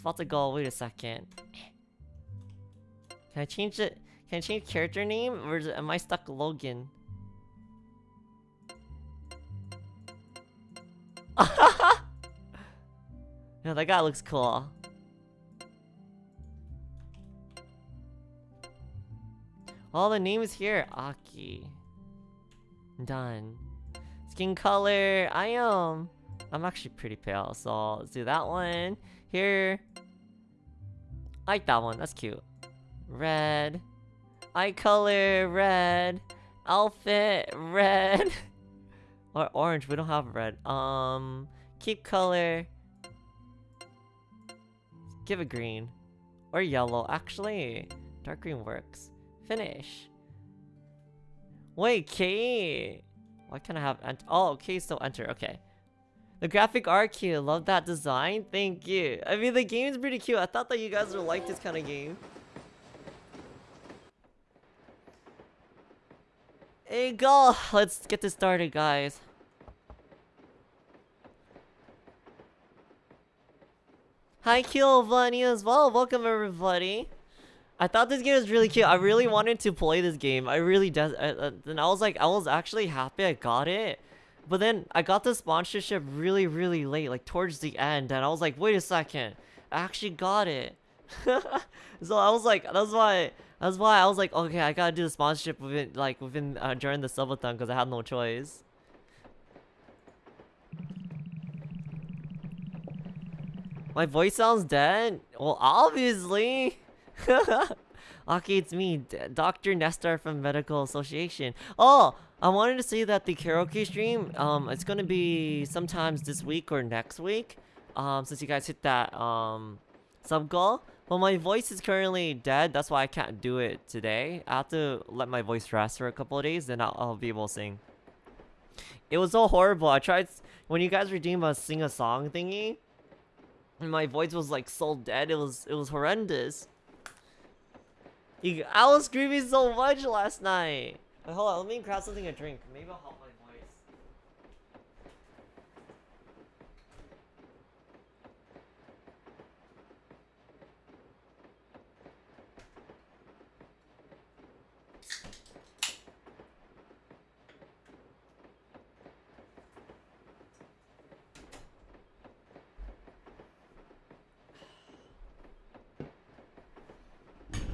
About to go. Wait a second. Can I change it? Can I change character name? Or it, am I stuck Logan? yeah, that guy looks cool. All the names here. Aki. Done. Skin color. I am. I'm actually pretty pale, so let's do that one. Here. Like that one. That's cute. Red. Eye color. Red. Outfit. Red. or orange. We don't have red. Um. Keep color. Give a green. Or yellow. Actually, dark green works. Finish. Wait, K. Why can't I have ent- Oh, K still enter. Okay. The graphic art cute. Love that design. Thank you. I mean, the game is pretty cute. I thought that you guys would like this kind of game. Hey, go. Let's get this started, guys. Hi, Kilvani as well. Welcome, everybody. I thought this game was really cute. I really wanted to play this game. I really uh, and I was like, I was actually happy I got it. But then I got the sponsorship really, really late, like towards the end, and I was like, wait a second, I actually got it. so I was like, that's why, that's why I was like, okay, I gotta do the sponsorship within, like within uh, during the subathon because I had no choice. My voice sounds dead. Well, obviously. okay, it's me, D Dr. Nestor from Medical Association. Oh, I wanted to say that the karaoke stream, um, it's gonna be sometimes this week or next week. Um, since you guys hit that um sub goal. But my voice is currently dead. That's why I can't do it today. I have to let my voice rest for a couple of days, then I'll, I'll be able to sing. It was so horrible. I tried when you guys were doing a sing a song thingy. And my voice was like so dead. It was it was horrendous. I was screaming so much last night. Wait, hold on, let me grab something to drink. Maybe I'll help my voice.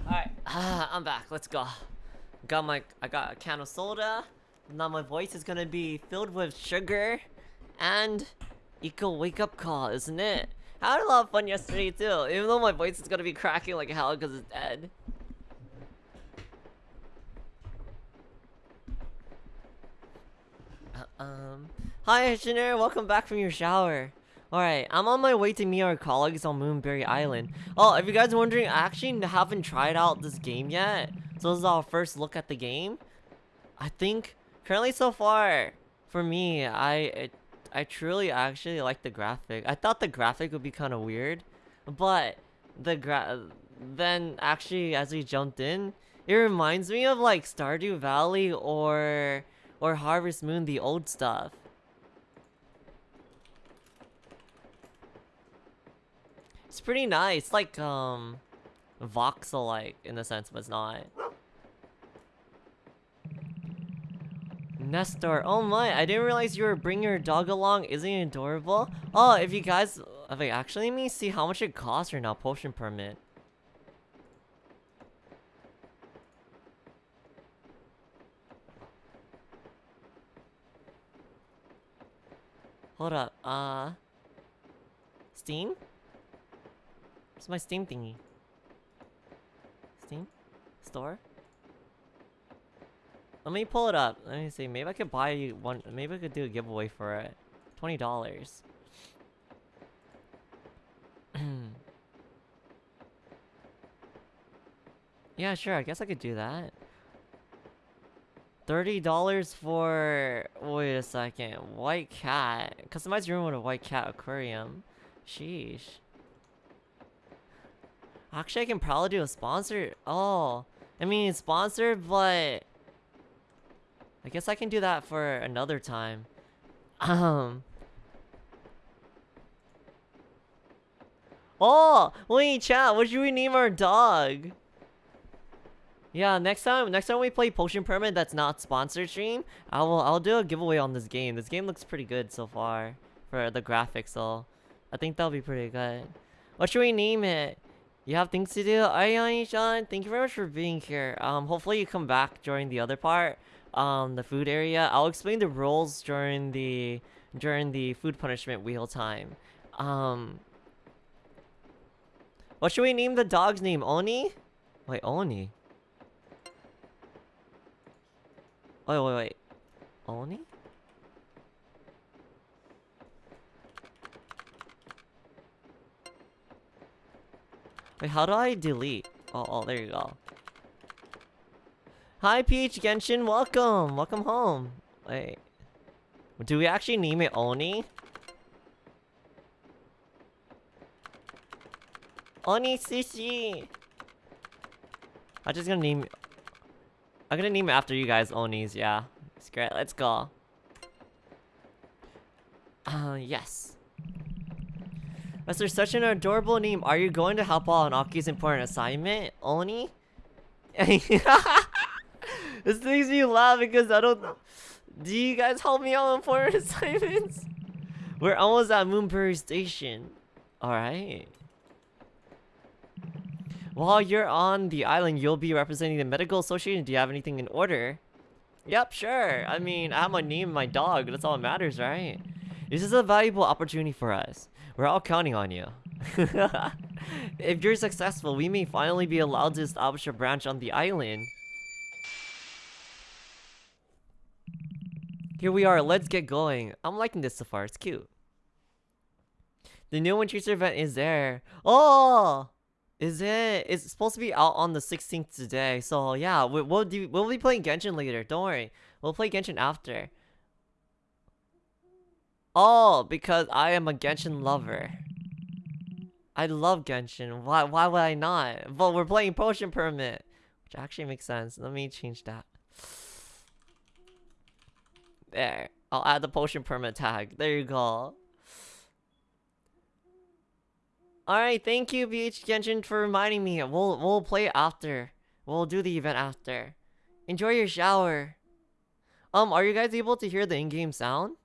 Alright, ah, I'm back. Let's go. Got my, I got a can of soda. Now my voice is gonna be filled with sugar and equal wake up call, isn't it? I had a lot of fun yesterday too, even though my voice is gonna be cracking like hell because it's dead. Um, hi engineer, welcome back from your shower. Alright, I'm on my way to meet our colleagues on Moonbury Island. Oh, if you guys are wondering, I actually haven't tried out this game yet. So this is our first look at the game. I think, currently so far, for me, I it, I truly actually like the graphic. I thought the graphic would be kind of weird, but the gra then actually as we jumped in, it reminds me of like Stardew Valley or or Harvest Moon, the old stuff. It's pretty nice, like um voxel-like in a sense, but it's not. Nestor, oh my, I didn't realize you were bringing your dog along. Isn't he adorable? Oh, if you guys, wait, actually, let me see how much it costs right now, potion permit. Hold up, uh... Steam? What's my Steam thingy? Steam? Store? Let me pull it up. Let me see. Maybe I could buy you one. Maybe I could do a giveaway for it. Twenty dollars. yeah, sure. I guess I could do that. Thirty dollars for. Wait a second. White cat. Customize your room with a white cat aquarium. Sheesh. Actually, I can probably do a sponsor. Oh, I mean, it's sponsored, but I guess I can do that for another time. Um. Oh, wait, chat. What should we name our dog? Yeah, next time, next time we play Potion Permit that's not sponsored stream, I will, I'll do a giveaway on this game. This game looks pretty good so far for the graphics, so I think that'll be pretty good. What should we name it? You have things to do. Ayani Sean, thank you very much for being here. Um, hopefully you come back during the other part, um, the food area. I'll explain the rules during the during the food punishment wheel time. Um, what should we name the dog's name? Oni? Wait, Oni. Wait, wait, wait. Oni? Wait, how do I delete? Oh, oh, there you go. Hi, Peach Genshin, welcome! Welcome home. Wait. Do we actually name it Oni? Oni Sushi! I'm just gonna name... I'm gonna name it after you guys, Onis, yeah. It's great, let's go. Uh, yes. That's such an adorable name. Are you going to help out on Aki's important assignment, Oni? this makes me laugh because I don't... Do you guys help me out on important assignments? We're almost at Moonbury Station. Alright. While you're on the island, you'll be representing the medical association. Do you have anything in order? Yep, sure. I mean, I have my name my dog. That's all that matters, right? This is a valuable opportunity for us. We're all counting on you. if you're successful, we may finally be allowed to establish a branch on the island. Here we are, let's get going. I'm liking this so far, it's cute. The new Winter event is there. Oh! Is it? It's supposed to be out on the 16th today. So yeah, we, will do. We'll be playing Genshin later. Don't worry. We'll play Genshin after. Oh, because I am a Genshin lover. I love Genshin. Why? Why would I not? But we're playing Potion Permit, which actually makes sense. Let me change that. There. I'll add the Potion Permit tag. There you go. Alright, thank you, BH Genshin, for reminding me. We'll we'll play after. We'll do the event after. Enjoy your shower. Um, are you guys able to hear the in-game sound?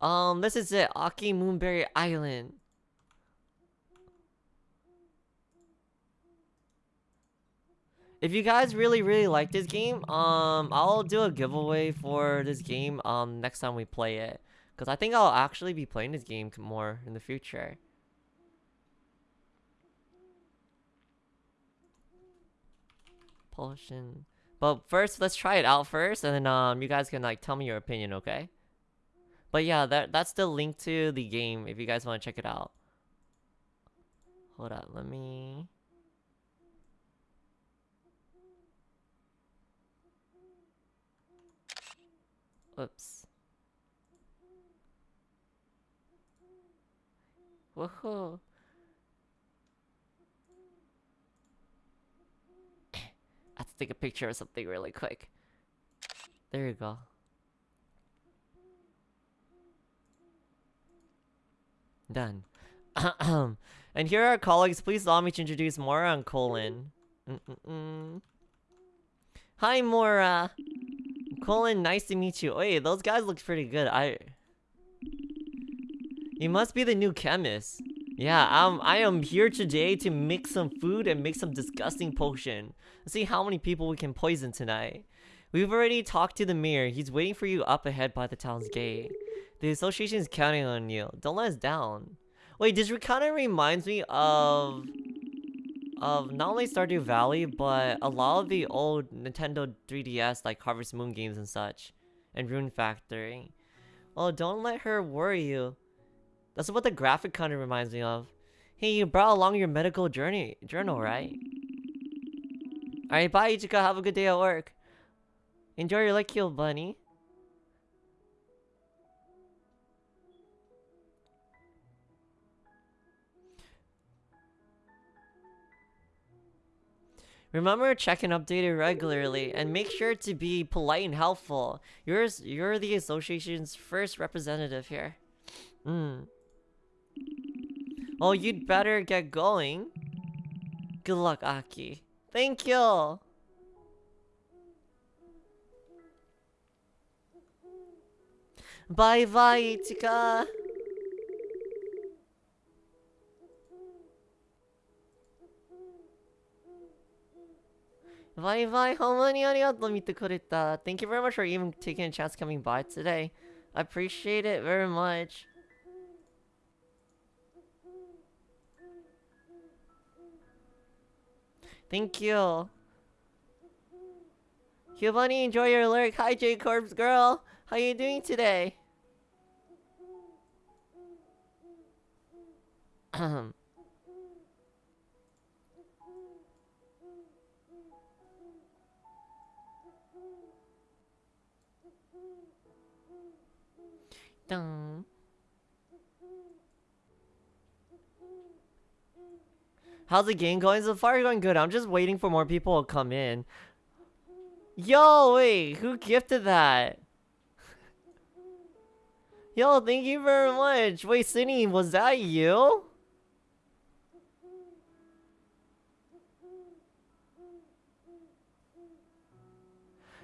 Um, this is it. Aki Moonbury Island. If you guys really, really like this game, um, I'll do a giveaway for this game, um, next time we play it. Because I think I'll actually be playing this game more in the future. Potion. But first, let's try it out first, and then um, you guys can like tell me your opinion, okay? But yeah, that that's the link to the game if you guys want to check it out. Hold up, let me. Oops. Woohoo! I have to take a picture of something really quick. There you go. Done. and here are our colleagues. Please allow me to introduce Mora and Colin. Mm -mm -mm. Hi, Mora. Colin, nice to meet you. Wait, those guys look pretty good. I you must be the new chemist. Yeah, um, I am here today to mix some food and make some disgusting potion. Let's see how many people we can poison tonight. We've already talked to the mayor. He's waiting for you up ahead by the town's gate. The association is counting on you. Don't let us down. Wait, this kind of reminds me of... Of not only Stardew Valley, but a lot of the old Nintendo 3DS like Harvest Moon games and such. And Rune Factory. Oh, don't let her worry you. That's what the graphic kind of reminds me of. Hey, you brought along your medical journey journal, right? Alright, bye Ichika. Have a good day at work. Enjoy your heal, bunny. Remember, check and update it regularly, and make sure to be polite and helpful. You're, you're the association's first representative here. Hmm. Oh, you'd better get going. Good luck, Aki. Thank you. Bye bye, Ichika. Bye bye, homani arigato mite kureta. Thank you very much for even taking a chance coming by today. I appreciate it very much. Thank you. Giovanni, enjoy your lyric. Hi, J Corpse girl. How you doing today? Dun. How's the game going? So far going good. I'm just waiting for more people to come in. Yo, wait, who gifted that? Yo, thank you very much. Wait, Cindy, was that you?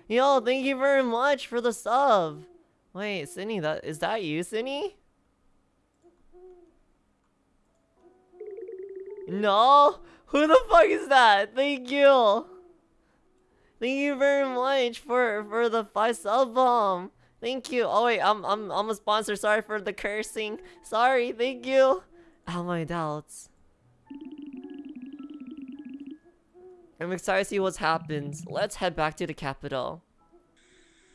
Yo, thank you very much for the sub. Wait, Cindy, that is that you, Cindy? No? Who the fuck is that? Thank you. Thank you very much for for the five sub bomb. Thank you. Oh wait, I'm I'm I'm a sponsor. Sorry for the cursing. Sorry. Thank you. All my doubts. I'm excited to see what happens. Let's head back to the capital.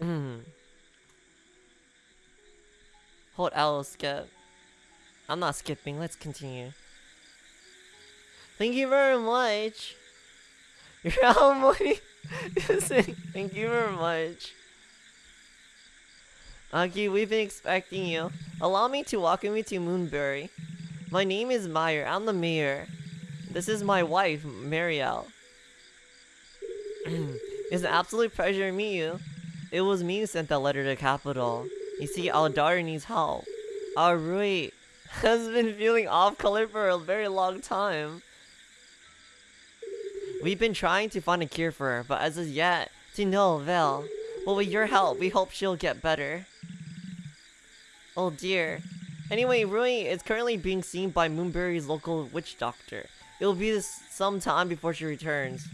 Hmm. Hold L skip. I'm not skipping. Let's continue. Thank you very much. Your money. Thank you very much. Aki, we've been expecting you. Allow me to welcome you to Moonbury. My name is Meyer. I'm the mayor. This is my wife, Marielle. it's an absolute pleasure to meet you. It was me who sent that letter to capital. You see, our daughter needs help. Our Rui has been feeling off color for a very long time. We've been trying to find a cure for her, but as of yet, to no avail. But with your help, we hope she'll get better. Oh dear. Anyway, Rui is currently being seen by Moonbury's local witch doctor. It'll be some time before she returns.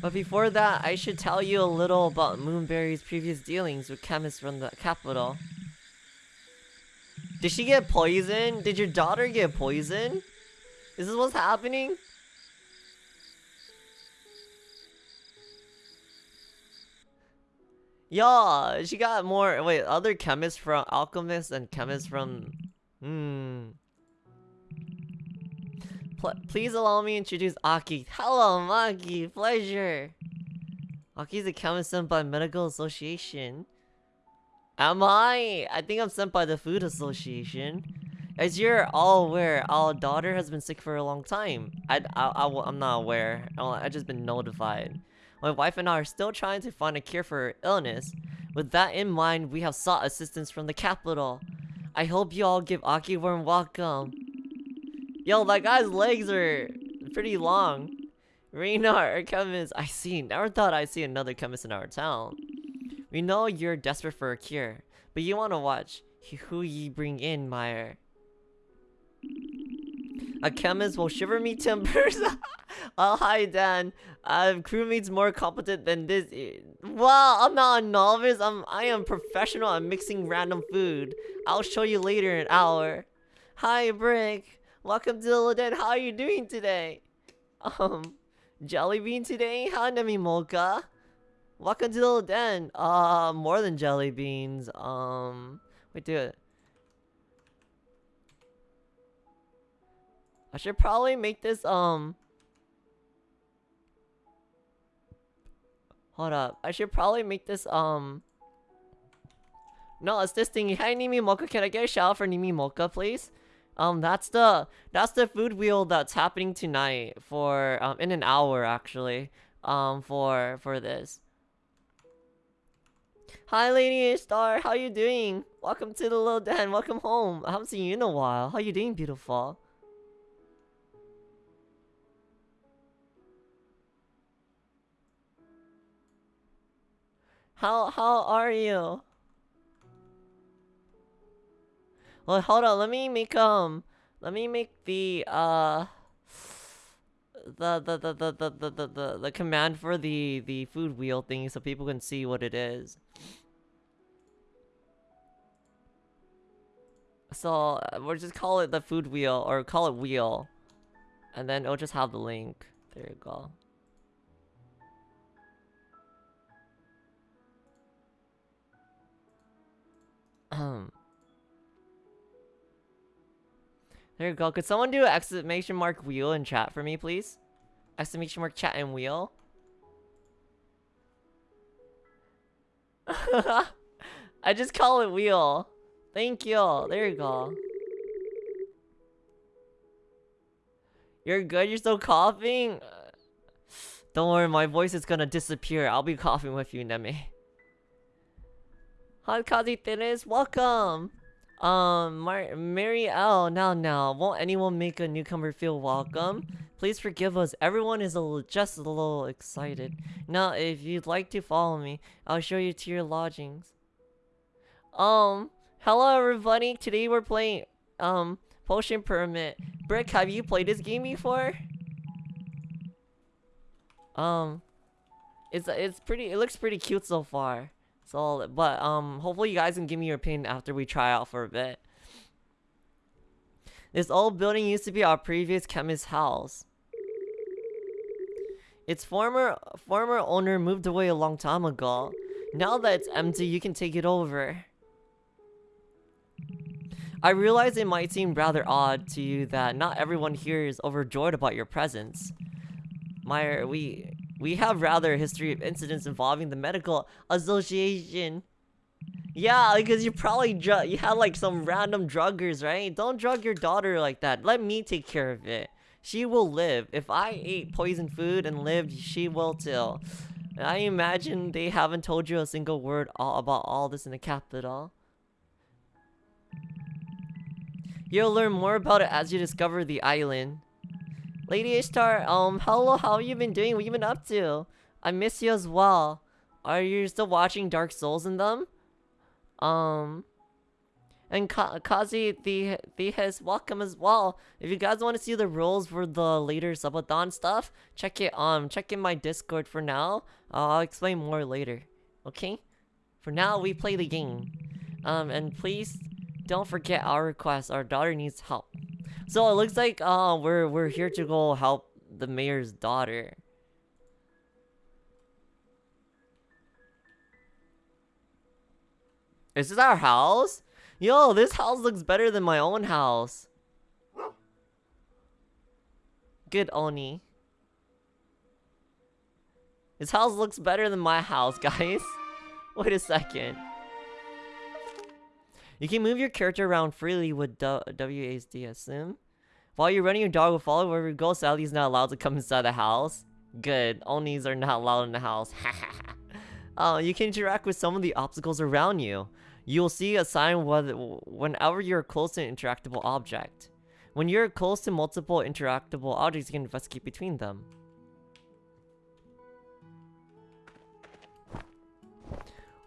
But before that, I should tell you a little about Moonbury's previous dealings with chemists from the capital. Did she get poisoned? Did your daughter get poisoned? Is this what's happening? Yeah, she got more. Wait, other chemists from alchemists and chemists from. Hmm. Pl please allow me to introduce Aki. Hello, Maki. Pleasure. Aki's a chemist sent by Medical Association. Am I? I think I'm sent by the Food Association. As you're all aware, our daughter has been sick for a long time. I, I, I, am not aware. I just been notified. My wife and I are still trying to find a cure for her illness. With that in mind, we have sought assistance from the capital. I hope you all give Aki warm welcome. Yo, that guy's legs are pretty long. Reynard, chemist. I see. Never thought I'd see another chemist in our town. We know you're desperate for a cure, but you want to watch who ye bring in, Meyer. A chemist will shiver me timbers. oh, hi, Dan. Uh, crewmate's more competent than this. Well, I'm not a novice. I'm, I am professional at mixing random food. I'll show you later in an hour. Hi, Brick. Welcome to the Den. How are you doing today? Um, jelly bean today? Hi, Nemi Mocha. Welcome to the Den. Uh, more than jelly beans. Um, wait, do it. I should probably make this, um... Hold up. I should probably make this, um... No, it's this thing. Hi, Nimi Mocha. Can I get a shout out for Nimi Mocha, please? Um, that's the that's the food wheel that's happening tonight for um in an hour actually. Um, for for this. Hi, Lady Star. How you doing? Welcome to the little den. Welcome home. I haven't seen you in a while. How you doing, beautiful? How how are you? Well, hold on. Let me make um. Let me make the uh. The the, the, the, the, the, the, the, command for the the food wheel thing so people can see what it is. So uh, we'll just call it the food wheel or call it wheel, and then it'll just have the link. There you go. Um. There you go. Could someone do exclamation mark wheel in chat for me, please? Exclamation mark chat and wheel. I just call it wheel. Thank you. There you go. You're good? You're still coughing? Don't worry, my voice is gonna disappear. I'll be coughing with you, Neme. Hi, Kazi Teres. Welcome. Um, Mar Mary L. Now, now, won't anyone make a newcomer feel welcome? Please forgive us. Everyone is a little, just a little excited. Now, if you'd like to follow me, I'll show you to your lodgings. Um, hello everybody. Today we're playing um Potion Permit. Brick, have you played this game before? Um, it's it's pretty. It looks pretty cute so far. So, but um, hopefully you guys can give me your opinion after we try out for a bit. This old building used to be our previous chemist's house. Its former former owner moved away a long time ago. Now that it's empty, you can take it over. I realize it might seem rather odd to you that not everyone here is overjoyed about your presence. Meyer, we we have rather a history of incidents involving the medical association. Yeah, because you probably you had like some random druggers, right? Don't drug your daughter like that. Let me take care of it. She will live. If I ate poison food and lived, she will too. I imagine they haven't told you a single word all about all this in the capital. You'll learn more about it as you discover the island. Lady Ishtar, um, hello, how have you been doing? What you been up to? I miss you as well. Are you still watching Dark Souls in them? Um, and Ka Kazi, the the has welcome as well. If you guys want to see the rules for the later Subathon stuff, check it um check in my Discord for now. Uh, I'll explain more later. Okay? For now, we play the game. Um, and please don't forget our request. Our daughter needs help. So it looks like uh we're we're here to go help the mayor's daughter. Is this our house? Yo, this house looks better than my own house. Good Oni. This house looks better than my house, guys. Wait a second. You can move your character around freely with WASD, assume. While you're running, your dog will follow wherever you go, Sally's not allowed to come inside the house. Good, Onis are not allowed in the house. Ha uh, you can interact with some of the obstacles around you. You will see a sign whenever you're close to an interactable object. When you're close to multiple interactable objects, you can investigate between them.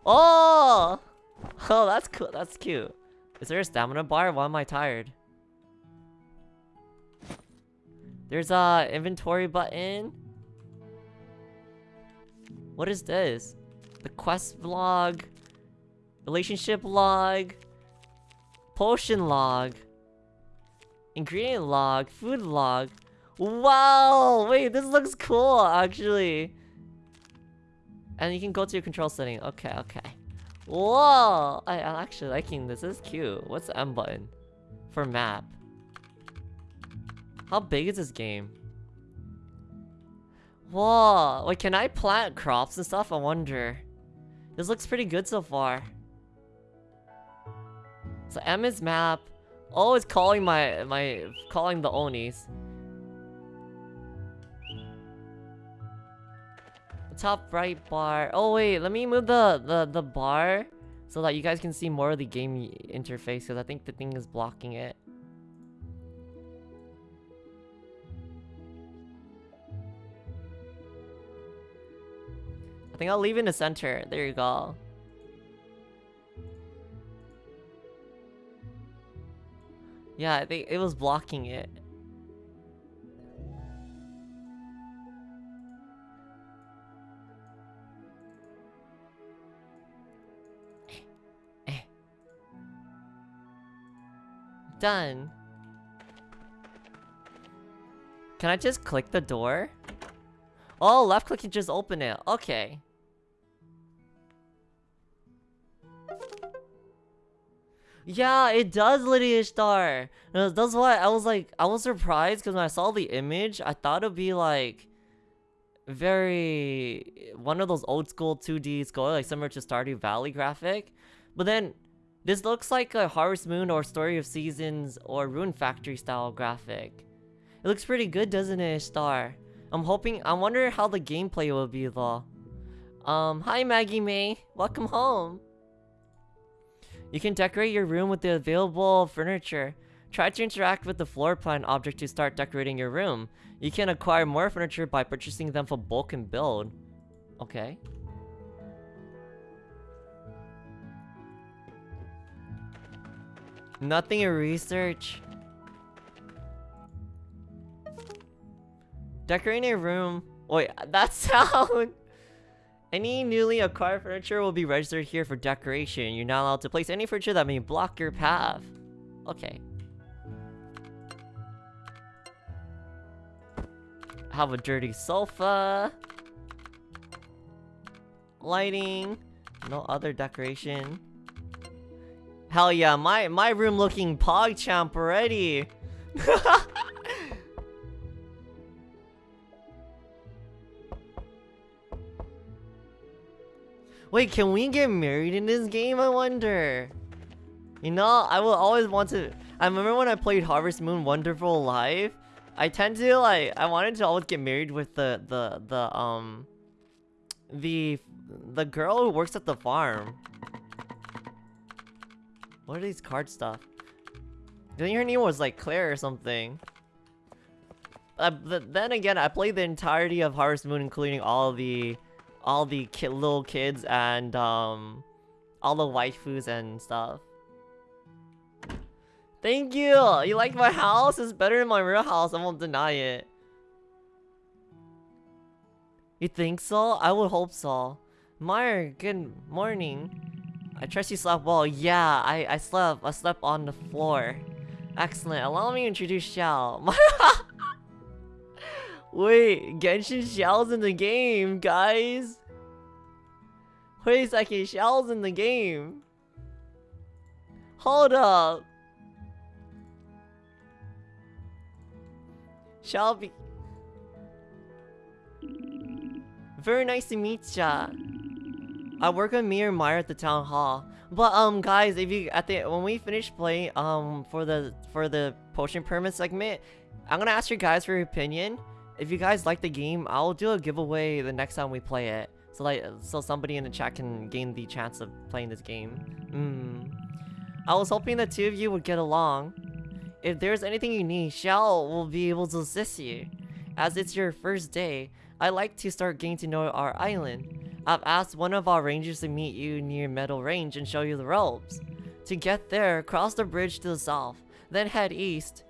Oh! Oh, that's cool. That's cute. Is there a stamina bar? Why am I tired? There's a inventory button. What is this? The quest log, relationship log, potion log, ingredient log, food log. Wow! Wait, this looks cool, actually. And you can go to your control setting. Okay, okay. Whoa! I, am actually liking this. This is cute. What's the M button? For map. How big is this game? Whoa! Wait, can I plant crops and stuff? I wonder. This looks pretty good so far. So M is map. Oh, it's calling my my calling the Onis. Top right bar. Oh wait, let me move the, the, the bar so that you guys can see more of the game interface because I think the thing is blocking it. I think I'll leave in the center. There you go. Yeah, I think it was blocking it. Done. Can I just click the door? Oh, left click can just open it. Okay. Yeah, it does, Lydia Star. Uh, that's why I was like, I was surprised because when I saw the image, I thought it'd be like very one of those old school 2D score, like similar to Stardew Valley graphic. But then this looks like a Harvest Moon or Story of Seasons or Rune Factory style graphic. It looks pretty good, doesn't it, Star? I'm hoping- I wonder how the gameplay will be though. Um, hi Maggie May. Welcome home. You can decorate your room with the available furniture. Try to interact with the floor plan object to start decorating your room. You can acquire more furniture by purchasing them for bulk and build. Okay. Nothing in research. Decorating a room. Wait, that sound. Any newly acquired furniture will be registered here for decoration. You're not allowed to place any furniture that may block your path. Okay. Have a dirty sofa. Lighting. No other decoration. Hell yeah, my, my room looking PogChamp already. Wait, can we get married in this game, I wonder? You know, I will always want to... I remember when I played Harvest Moon Wonderful Life, I tend to, like, I wanted to always get married with the, the, the, um... The, the girl who works at the farm. What are these card stuff? Think her name was like Claire or something. Uh, but then again, I played the entirety of Harvest Moon, including all the, all the ki little kids and um, all the waifus and stuff. Thank you! You like my house? It's better than my real house, I won't deny it. You think so? I would hope so. Meyer, good morning. I trust you slept well. Yeah, I, I slept. I slept on the floor. Excellent. Allow me to introduce Xiao. Wait, Genshin Xiao's in the game, guys. Wait a second, Xiao's in the game. Hold up. Be... Very nice to meet ya. I work with Mir Meyer at the town hall. But um guys, if you at the when we finish playing um for the for the potion permit segment, I'm gonna ask you guys for your opinion. If you guys like the game, I'll do a giveaway the next time we play it. So like so somebody in the chat can gain the chance of playing this game. Hmm. I was hoping the two of you would get along. If there's anything you need, Xiao will be able to assist you. As it's your first day, I like to start getting to know our island. I've asked one of our rangers to meet you near Meadow Range and show you the ropes. To get there, cross the bridge to the south, then head east.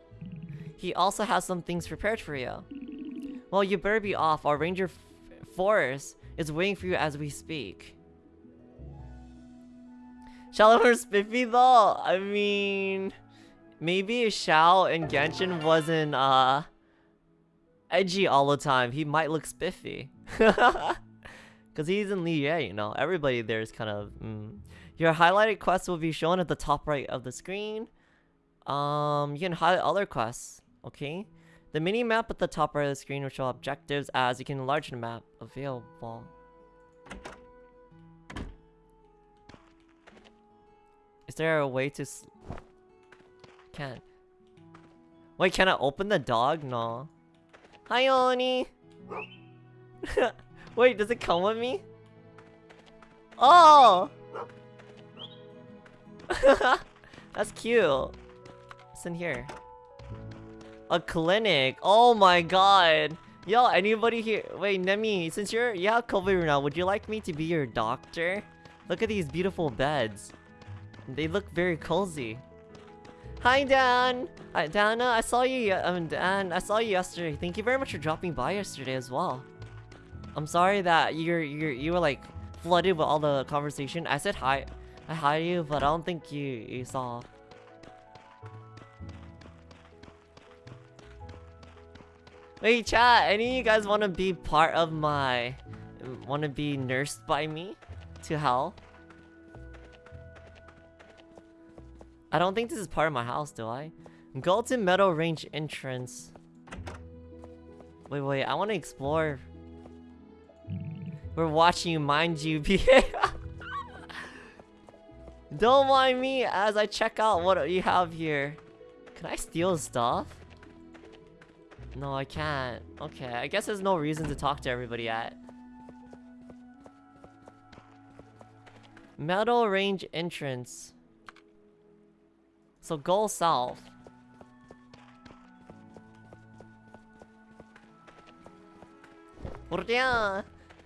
He also has some things prepared for you. Well, you better be off. Our ranger Forest is waiting for you as we speak. Shall Shallow spiffy though? I mean... Maybe Xiao and Genshin wasn't, uh... Edgy all the time, he might look spiffy. Because he's in Liyue, you know. Everybody there is kind of... Mm. Your highlighted quests will be shown at the top right of the screen. Um, you can highlight other quests, okay? The mini-map at the top right of the screen will show objectives as you can enlarge the map available. Is there a way to... Can't. Wait, can I open the dog? No. Hi, Oni! Wait, does it come with me? Oh! That's cute. What's in here? A clinic. Oh my god. Yo, anybody here? Wait, Nemi, since you're you have COVID right now, would you like me to be your doctor? Look at these beautiful beds. They look very cozy. Hi, Dan. Hi, Dana. I saw you. Um, Dan. I saw you yesterday. Thank you very much for dropping by yesterday as well. I'm sorry that you're you're you were like flooded with all the conversation. I said hi. I hi you, but I don't think you you saw. Wait, chat. Any of you guys want to be part of my? Want to be nursed by me to hell? I don't think this is part of my house, do I? Golden Meadow Range entrance. Wait, wait. I want to explore. We're watching you, mind you. Don't mind me as I check out what you have here. Can I steal stuff? No, I can't. Okay, I guess there's no reason to talk to everybody yet. Meadow Range entrance. So go south.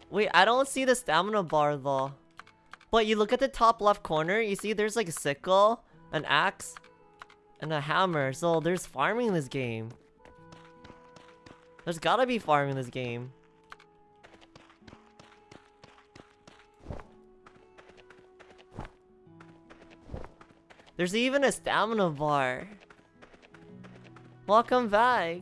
Wait, I don't see the stamina bar though. But you look at the top left corner, you see there's like a sickle, an axe, and a hammer. So there's farming in this game. There's gotta be farming in this game. There's even a stamina bar. Welcome back.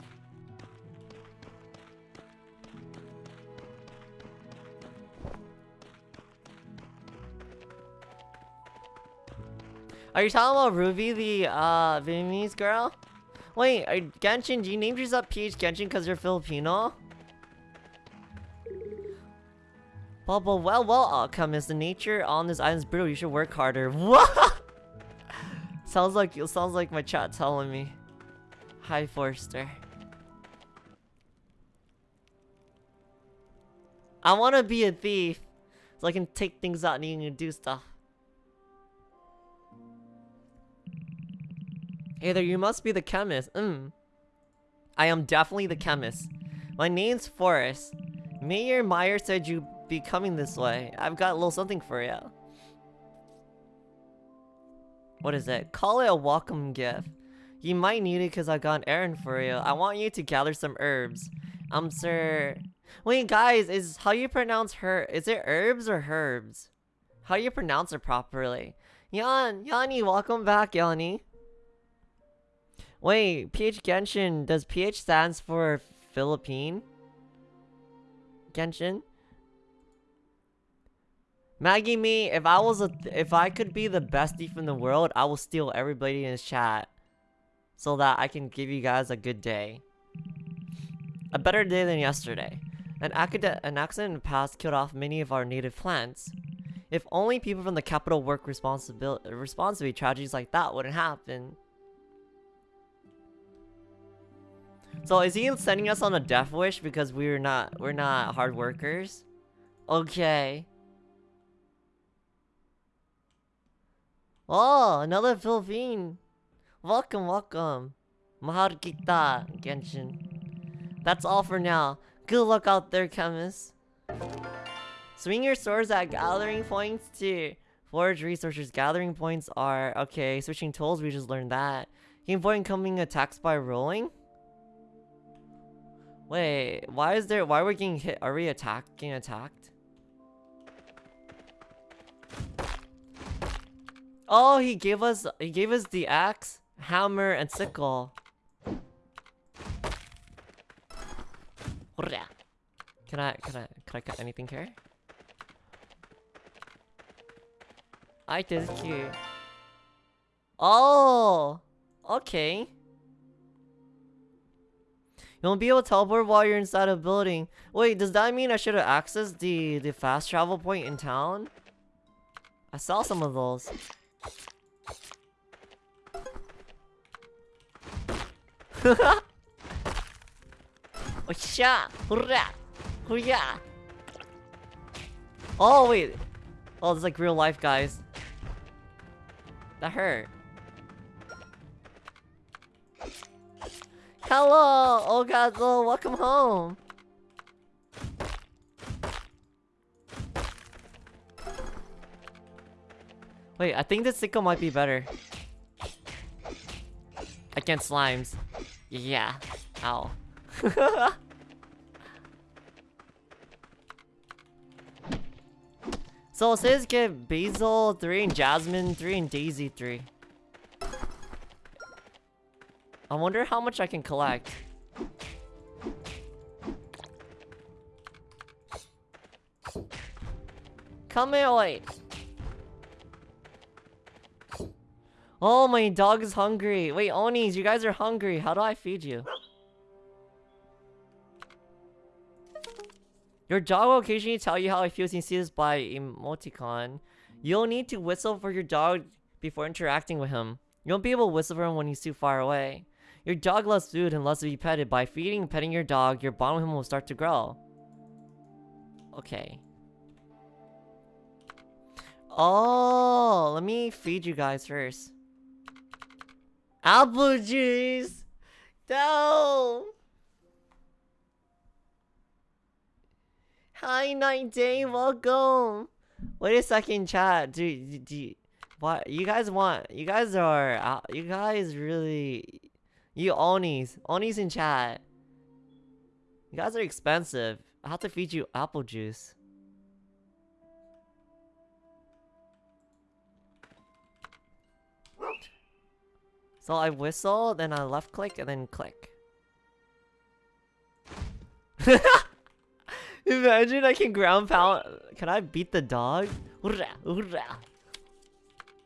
Are you talking about Ruby, the uh, Vietnamese girl? Wait, are, Genshin, do you name yourself PH Genshin because you're Filipino? Bubble, well, well, Alchemist, the nature on this island is brutal, you should work harder. What? sounds like, sounds like my chat telling me. Hi, Forster. I want to be a thief, so I can take things out and you can do stuff. Hey there, you must be the chemist. Mm. I am definitely the chemist. My name's Forrest. Mayor Meyer said you'd be coming this way. I've got a little something for you. What is it? Call it a welcome gift. You might need it because I got an errand for you. I want you to gather some herbs. I'm sir. Wait, guys, is how you pronounce her? Is it herbs or herbs? How do you pronounce it properly? Yan, Yanni, welcome back, Yanni. Wait, PH Genshin, does PH stands for Philippine? Genshin? Maggie me, if I was a if I could be the best thief in the world, I will steal everybody in his chat. So that I can give you guys a good day. A better day than yesterday. An, an accident in the past killed off many of our native plants. If only people from the capital work responsibly, tragedies like that wouldn't happen. So is he sending us on a death wish because we're not we're not hard workers? Okay. Oh, another Philippine. Welcome, welcome. Mahal kita, Genshin. That's all for now. Good luck out there, chemists. Swing your swords at gathering points to forge resources. Gathering points are okay. Switching tools, we just learned that. Game point incoming attacks by rolling. Wait, why is there- why are we getting hit? Are we attacked? Getting attacked? Oh, he gave us- he gave us the axe, hammer, and sickle. Can I- can I- can I cut anything here? I did cute. Oh! Okay. You won't be able to teleport while you're inside a building. Wait, does that mean I should have accessed the, the fast travel point in town? I saw some of those. oh, wait. Oh, is like real life, guys. That hurt. Hello, old god, oh, welcome home. Wait, I think this sickle might be better. Against slimes. Yeah. Ow. so it says get Basil 3 and Jasmine 3 and Daisy 3. I wonder how much I can collect. Come here, wait. Oh, my dog is hungry. Wait, Onis, you guys are hungry. How do I feed you? Your dog will occasionally tell you how it feels and see this by emoticon. You'll need to whistle for your dog before interacting with him. You won't be able to whistle for him when he's too far away. Your dog loves food and loves to be petted. By feeding and petting your dog, your bond with him will start to grow. Okay. Oh, let me feed you guys first. Apple juice! No! Hi, Night Day, welcome! Wait a second, chat. Do, do, do what? You guys want? You guys are. You guys really. You Onis. Onis in chat. You guys are expensive. I have to feed you apple juice. So I whistle, then I left click, and then click. Imagine I can ground pound. Can I beat the dog?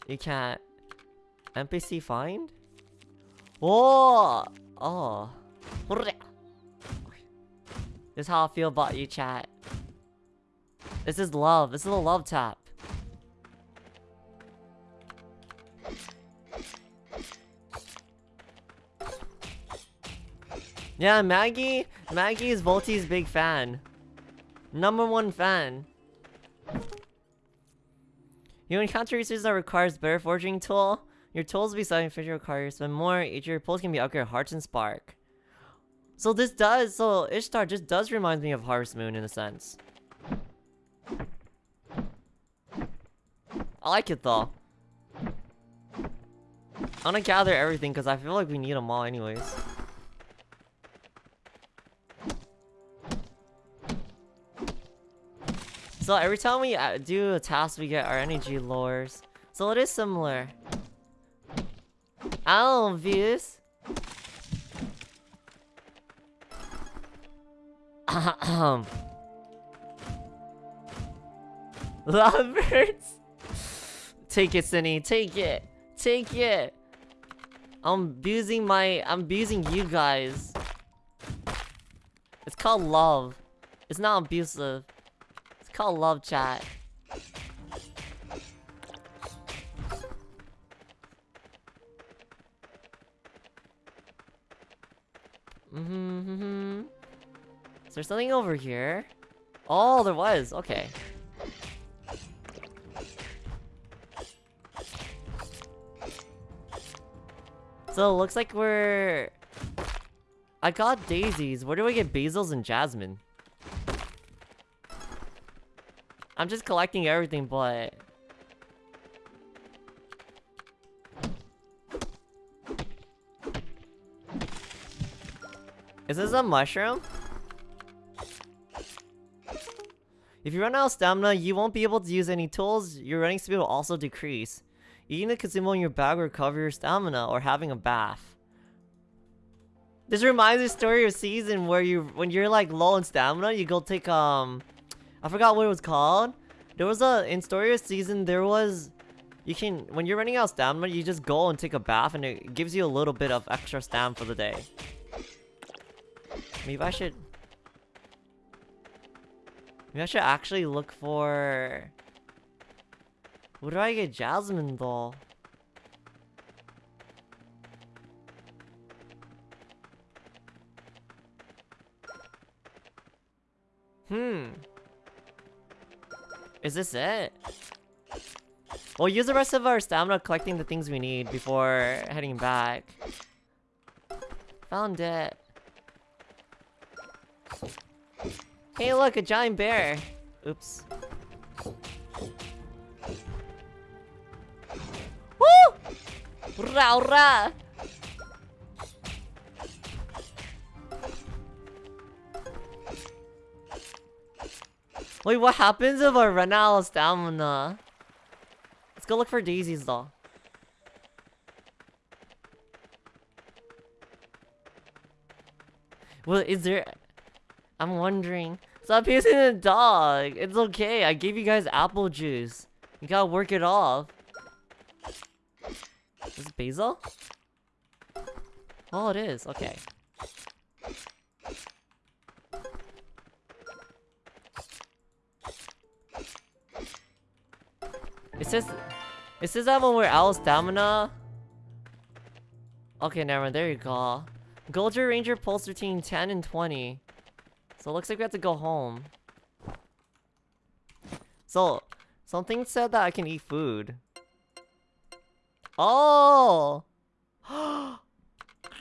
You can't. NPC find? Oh! Oh. This is how I feel about you, chat. This is love. This is a love tap. Yeah, Maggie. Maggie is Volty's big fan. Number one fan. You encounter resources that requires better forging tool. Your tools beside fisher require spend more. Each of your pulls can be upgraded Hearts and Spark. So this does, so Ishtar just does remind me of Harvest Moon in a sense. I like it though. I'm gonna gather everything because I feel like we need them all anyways. So every time we uh, do a task, we get our energy lures. So it is similar. Ahem. Lovebirds. Take it, Cindy. Take it. Take it. I'm abusing my... I'm abusing you guys. It's called love. It's not abusive It's called love chat. Is there something over here? Oh, there was. Okay. So it looks like we're... I got daisies. Where do I get basils and jasmine? I'm just collecting everything, but... Is this a mushroom? If you run out of stamina, you won't be able to use any tools. Your running speed will also decrease. Eating the consumable in your bag will recover your stamina, or having a bath. This reminds me of story of season where you when you're like low in stamina, you go take um I forgot what it was called. There was a, in Story of Season, there was, you can, when you're running out of stamina, you just go and take a bath and it gives you a little bit of extra stam for the day. Maybe I should, maybe I should actually look for, where do I get Jasmine though? Hmm. Is this it? We'll use the rest of our stamina collecting the things we need before heading back. Found it. Hey look, a giant bear! Oops. Woo! Rah! Wait, what happens if I run out of stamina? Let's go look for daisies though. Well, is there... I'm wondering. Stop using the dog. It's okay. I gave you guys apple juice. You gotta work it off. Is it basil? Oh, it is. Okay. It says... It says that when we're out of stamina... Okay, never mind. There you go. Golger Ranger pulse between 10 and 20. So it looks like we have to go home. So, something said that I can eat food. Oh!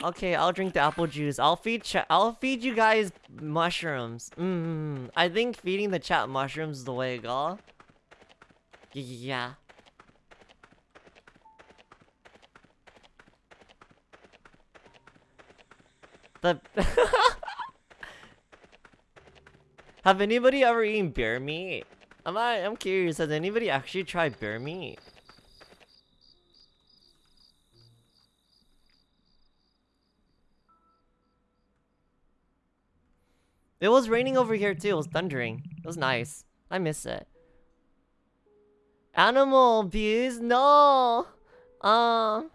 okay, I'll drink the apple juice. I'll feed I'll feed you guys mushrooms. Mmm. I think feeding the chat mushrooms is the way to go. Yeah. The Have anybody ever eaten bear meat? I'm I'm curious, has anybody actually tried bear meat? It was raining over here too, it was thundering. It was nice. I miss it. Animal abuse? No! Um...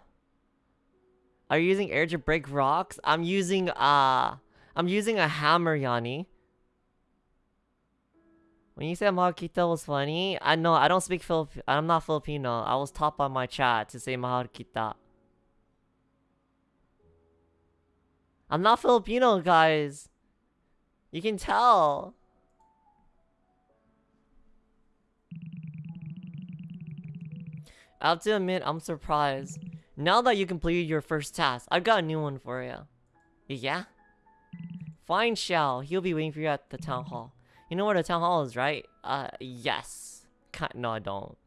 Are you using air to break rocks? I'm using, uh... I'm using a hammer, Yanni. When you said Mahal was funny, I know I don't speak Filip. I'm not Filipino. I was taught by my chat to say Mahal I'm not Filipino, guys. You can tell. I have to admit, I'm surprised. Now that you completed your first task, I've got a new one for you. Yeah? Fine, Xiao. He'll be waiting for you at the town hall. You know where the town hall is, right? Uh, yes. No, I don't.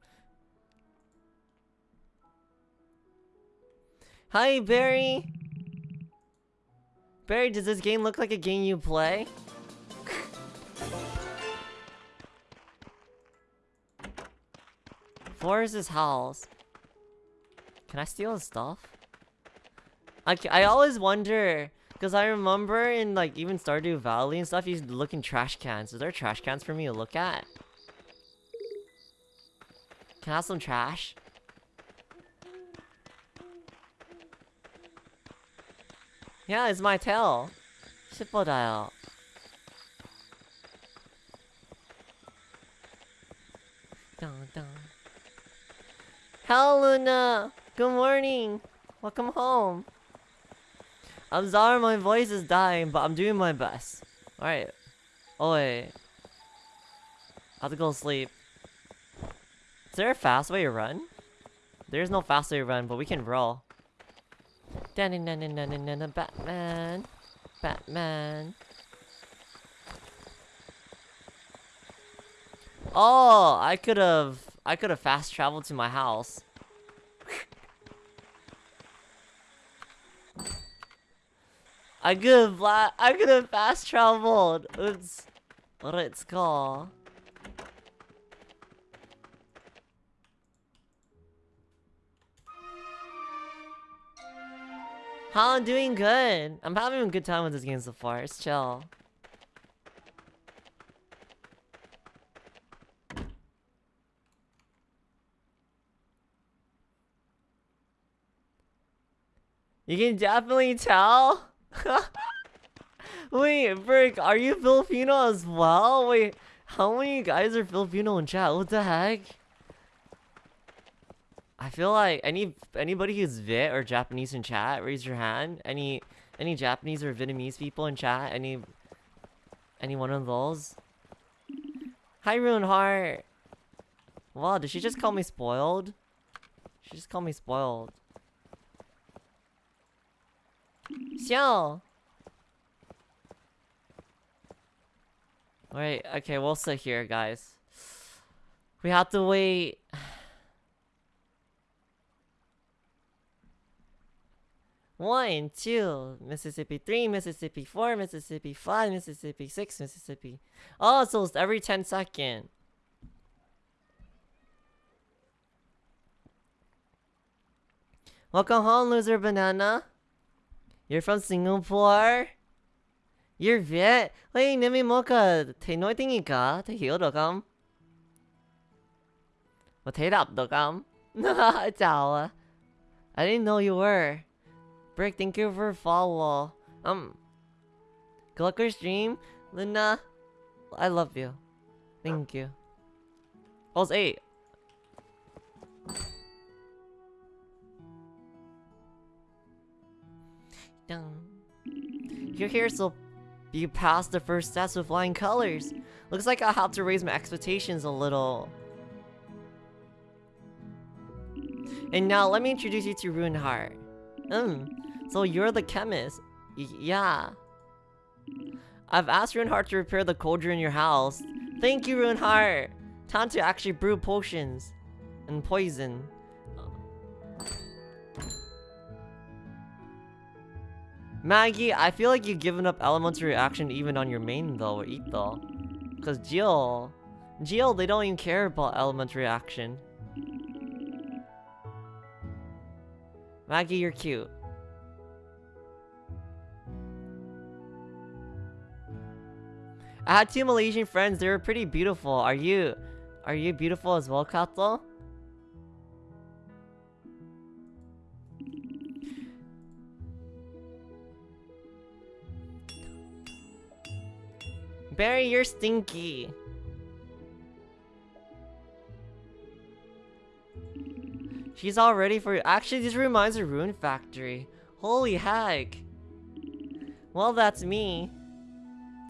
Hi, Barry! Barry, does this game look like a game you play? Forrest's house. Can I steal his stuff? I, I always wonder, because I remember in like even Stardew Valley and stuff, he's looking trash cans. Is there trash cans for me to look at? Can I have some trash? Yeah, it's my tail. dial. Dun, dun. Hello, Luna! Good morning! Welcome home! I'm sorry my voice is dying, but I'm doing my best. Alright. Oh wait. I have to go sleep. Is there a fast way to run? There's no fast way to run, but we can roll. Batman. Batman. Oh, I could have I could have fast traveled to my house. I could have I could have fast. It's what it's called. How I'm doing good. I'm having a good time with this game so far. It's chill. You can definitely tell. Wait, Brick, are you Filipino as well? Wait, how many guys are Filipino in chat? What the heck? I feel like any anybody who's Vit or Japanese in chat, raise your hand. Any any Japanese or Vietnamese people in chat? Any any one of those? Hi, Rune Heart. Wow, did she just call me spoiled? She just called me spoiled. Xiao! Wait, okay, we'll sit here, guys. We have to wait. One, two, Mississippi three, Mississippi four, Mississippi five, Mississippi six, Mississippi. Oh, so it's every 10 second. Welcome home, loser banana. You're from Singapore? You're Viet? I didn't know you were. Brick, thank you for follow. Um, good luck your stream. Luna, I love you. Thank you. Oh, it's 8. Dun. You're here so you passed the first test with flying colors. Looks like I'll have to raise my expectations a little. And now let me introduce you to Runeheart. Hmm, so you're the chemist. Y yeah. I've asked Runeheart to repair the cauldron in your house. Thank you, Runeheart! Time to actually brew potions. And poison. Maggie, I feel like you've given up elemental reaction even on your main though, or though Cause Jill... Jill, they don't even care about elemental reaction. Maggie, you're cute. I had two Malaysian friends, they were pretty beautiful. Are you... Are you beautiful as well, Kato? Barry, you're stinky. She's all ready for you. Actually, this reminds of Rune Factory. Holy heck. Well, that's me.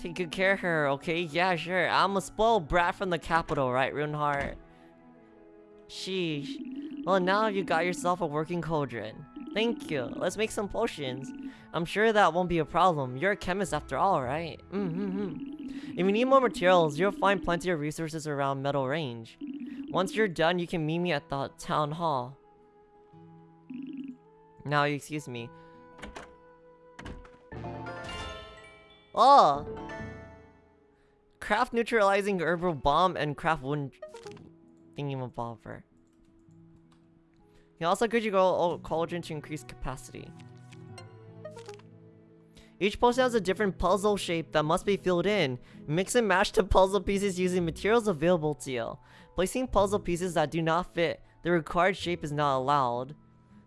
Take good care of her, okay? Yeah, sure. I'm a spoiled brat from the capital, right, Runeheart? Sheesh. Well, now you got yourself a working cauldron. Thank you. Let's make some potions. I'm sure that won't be a problem. You're a chemist after all, right? Mm -hmm. If you need more materials, you'll find plenty of resources around Meadow Range. Once you're done, you can meet me at the town hall. Now, excuse me. Oh! Craft neutralizing herbal bomb and craft wooden thingamabobber. You also could you go cauldron to increase capacity. Each potion has a different puzzle shape that must be filled in. Mix and match the puzzle pieces using materials available to you. Placing puzzle pieces that do not fit the required shape is not allowed.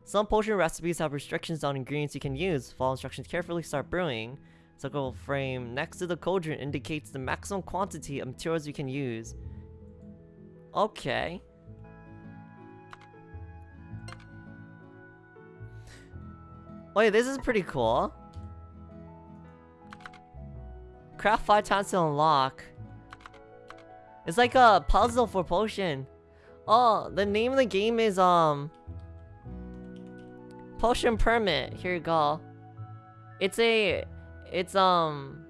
Some potion recipes have restrictions on ingredients you can use. Follow instructions carefully, start brewing. Circle frame next to the cauldron indicates the maximum quantity of materials you can use. Okay. Wait, this is pretty cool. Craft five times to unlock. It's like a puzzle for potion. Oh, the name of the game is, um... Potion Permit. Here you go. It's a... It's, um...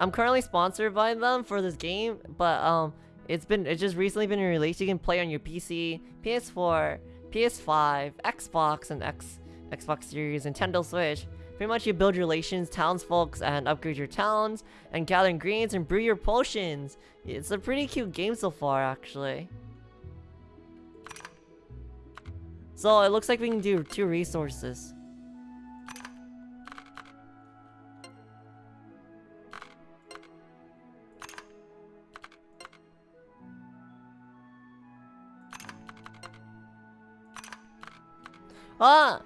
I'm currently sponsored by them for this game, but, um... It's been... It's just recently been released. You can play on your PC, PS4, PS5, Xbox, and X... Xbox Series, Nintendo Switch. Pretty much you build relations, townsfolk, and upgrade your towns, and gather ingredients and brew your potions. It's a pretty cute game so far, actually. So it looks like we can do two resources. Ah!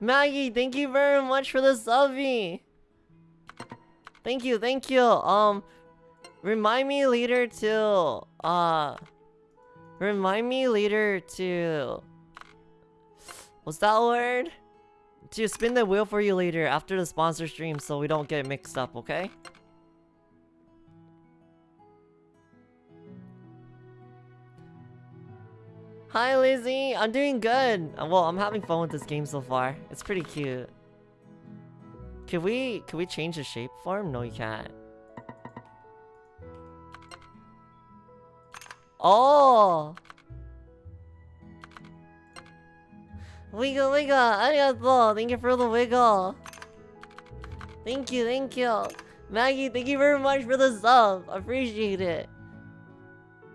Maggie, thank you very much for the subby. Thank you, thank you. Um, remind me later to, uh, remind me later to, what's that word? To spin the wheel for you later after the sponsor stream so we don't get mixed up, okay? Hi, Lizzie. I'm doing good. Uh, Well, I'm having fun with this game so far. It's pretty cute. Can we can we change the shape form? No, you can't. Oh. Wiggle, wiggle. Arigato. Thank you for the wiggle. Thank you, thank you. Maggie, thank you very much for the sub. Appreciate it.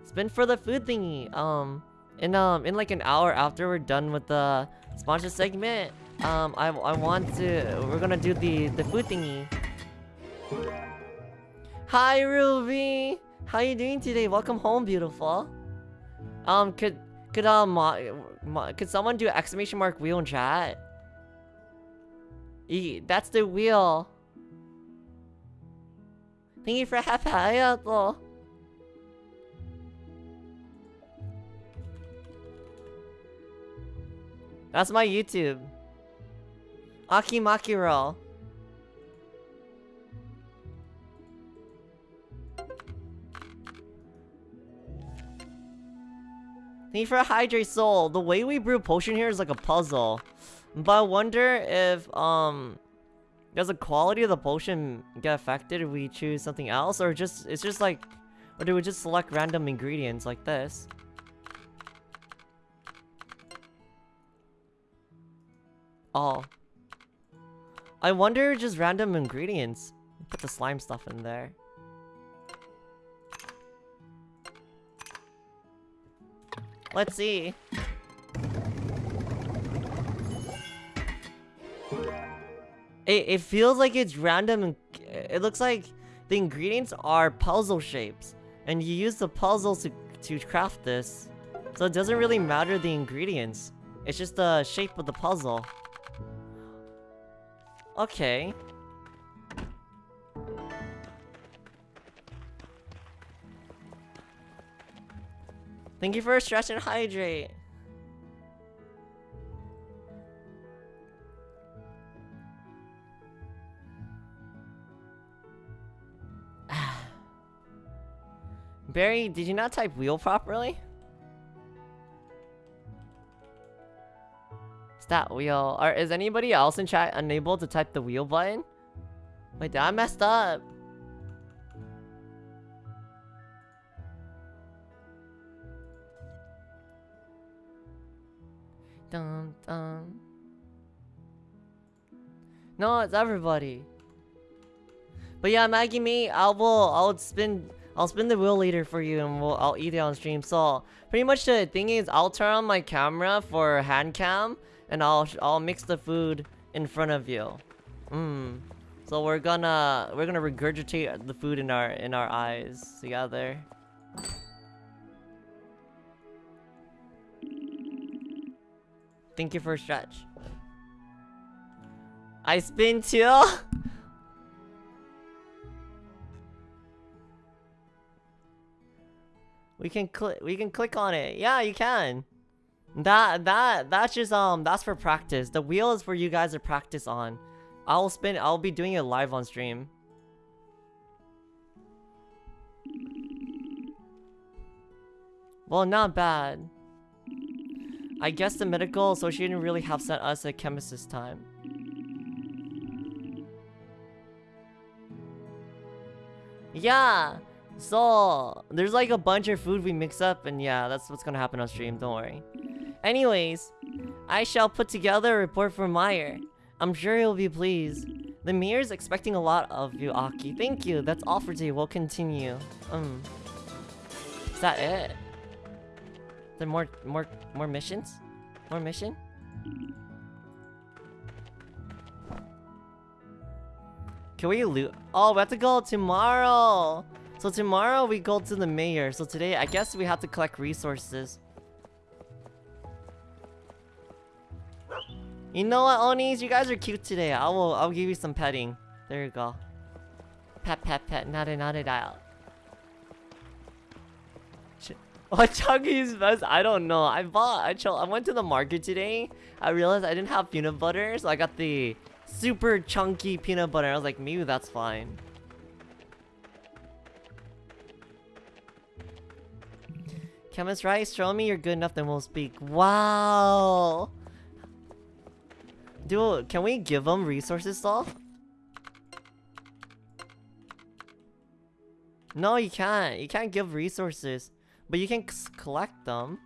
Spin for the food thingy. Um, in um, in like an hour after we're done with the sponsor segment, um, I I want to. We're gonna do the the food thingy. Hi, Ruby. How are you doing today? Welcome home, beautiful. Um, could could um, could someone do exclamation mark wheel in chat? E that's the wheel. Thank you for happy though. That's my YouTube. Aki Makiro. Thank you for Hydrate Soul. The way we brew potion here is like a puzzle. But I wonder if, um... Does the quality of the potion get affected if we choose something else? Or just, it's just like... Or do we just select random ingredients like this? Oh. I wonder just random ingredients. Put the slime stuff in there. Let's see. It, it feels like it's random it looks like the ingredients are puzzle shapes. And you use the puzzles to, to craft this. So it doesn't really matter the ingredients. It's just the shape of the puzzle. Okay. Thank you for stretch and hydrate. Barry, did you not type wheel properly? That wheel? Or is anybody else in chat unable to type the wheel button? Wait, did I messed up? Dun dun. No, it's everybody. But yeah, Maggie me, I will I'll spin I'll spin the wheel later for you and we'll I'll eat it on stream. So pretty much the thing is I'll turn on my camera for hand cam and I'll I'll mix the food in front of you. Mmm. So we're gonna we're gonna regurgitate the food in our in our eyes together. Thank you for a stretch. I spin too. we can click. We can click on it. Yeah, you can. That that that's just um that's for practice. The wheel is for you guys to practice on. I'll spin. I'll be doing it live on stream. Well, not bad. I guess the medical association really have sent us a chemist this time. Yeah. So there's like a bunch of food we mix up, and yeah, that's what's gonna happen on stream. Don't worry. Anyways, I shall put together a report for Meyer. I'm sure he'll be pleased. The mayor's expecting a lot of you, Aki. Thank you. That's all for today. We'll continue. Um, is that it? Is there more, more, more missions? More mission? Can we loot? Oh, we have to go tomorrow. So tomorrow we go to the mayor. So today, I guess we have to collect resources. You know what, Onis? You guys are cute today. I will. I'll give you some petting. There you go. Pet, pet, pet. Nada, nada, dial. What Chunky's best? I don't know. I bought. I. I went to the market today. I realized I didn't have peanut butter, so I got the super chunky peanut butter. I was like, maybe that's fine. Chemist Rice, show me you're good enough, then we'll speak. Wow! Dude, can we give them resources though? No, you can't. You can't give resources. But you can collect them.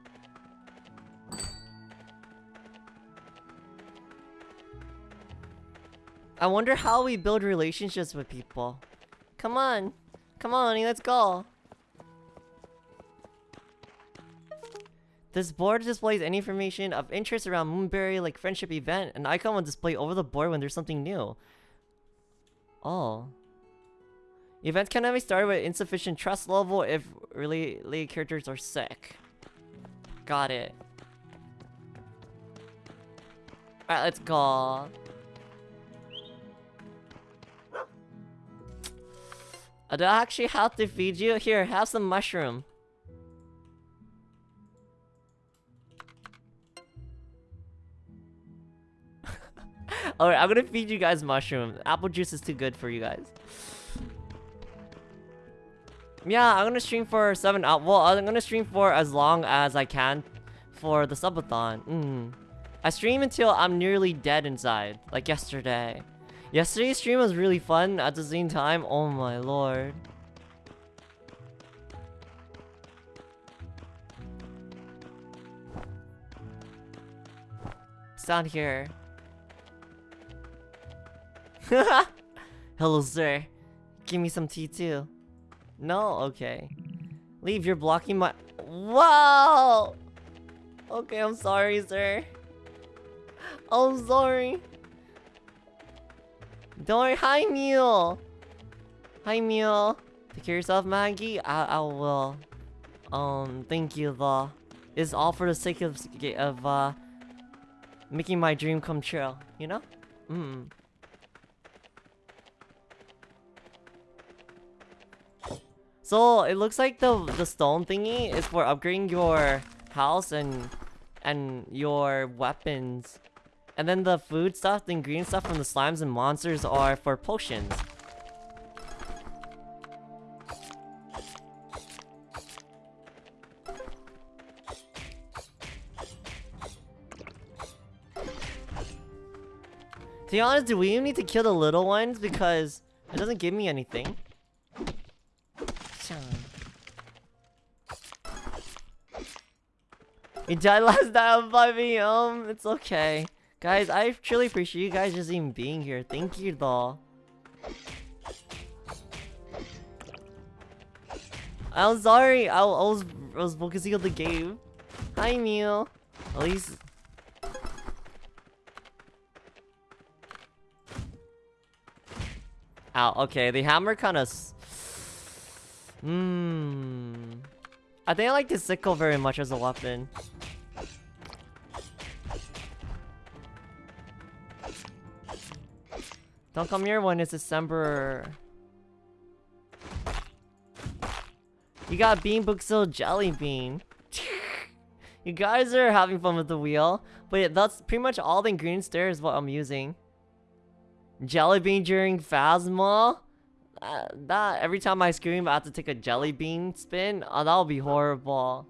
I wonder how we build relationships with people. Come on. Come on, let's go. This board displays any information of interest around Moonbury like friendship event. An icon will display over the board when there's something new. Oh. Events can be started with insufficient trust level if related characters are sick. Got it. Alright, let's go. I don't actually have to feed you. Here, have some mushroom. Alright, I'm gonna feed you guys mushroom. Apple juice is too good for you guys. Yeah, I'm gonna stream for 7 hours. Well, I'm gonna stream for as long as I can for the subathon. Mm. I stream until I'm nearly dead inside, like yesterday. Yesterday's stream was really fun at the same time. Oh my lord. It's down here. Hello, sir. Give me some tea too. No? Okay. Leave, you're blocking my- Wow! Okay, I'm sorry, sir. I'm sorry. Don't worry. Hi, Mew. Hi, Mew. Take care of yourself, Maggie. I, I will. Um, thank you, though. It's all for the sake of, of uh, making my dream come true, you know? Mm. So it looks like the the stone thingy is for upgrading your house and and your weapons. And then the food stuff, the green stuff from the slimes and monsters are for potions. To be honest, do we even need to kill the little ones? Because it doesn't give me anything. You died last night by me, um, it's okay. Guys, I truly appreciate you guys just even being here. Thank you, though. I'm sorry, I, was I was focusing on the game. Hi, Mew. At least... Ow, okay, the hammer kind of... Hmm... I think I like the sickle very much as a weapon. Don't come here when it's December. You got BeanBoozled Jelly Bean. you guys are having fun with the wheel. But yeah, that's pretty much all the ingredients there is what I'm using. Jelly Bean during Phasmo? Uh, that every time I scream I have to take a jelly bean spin? Oh, that'll be horrible.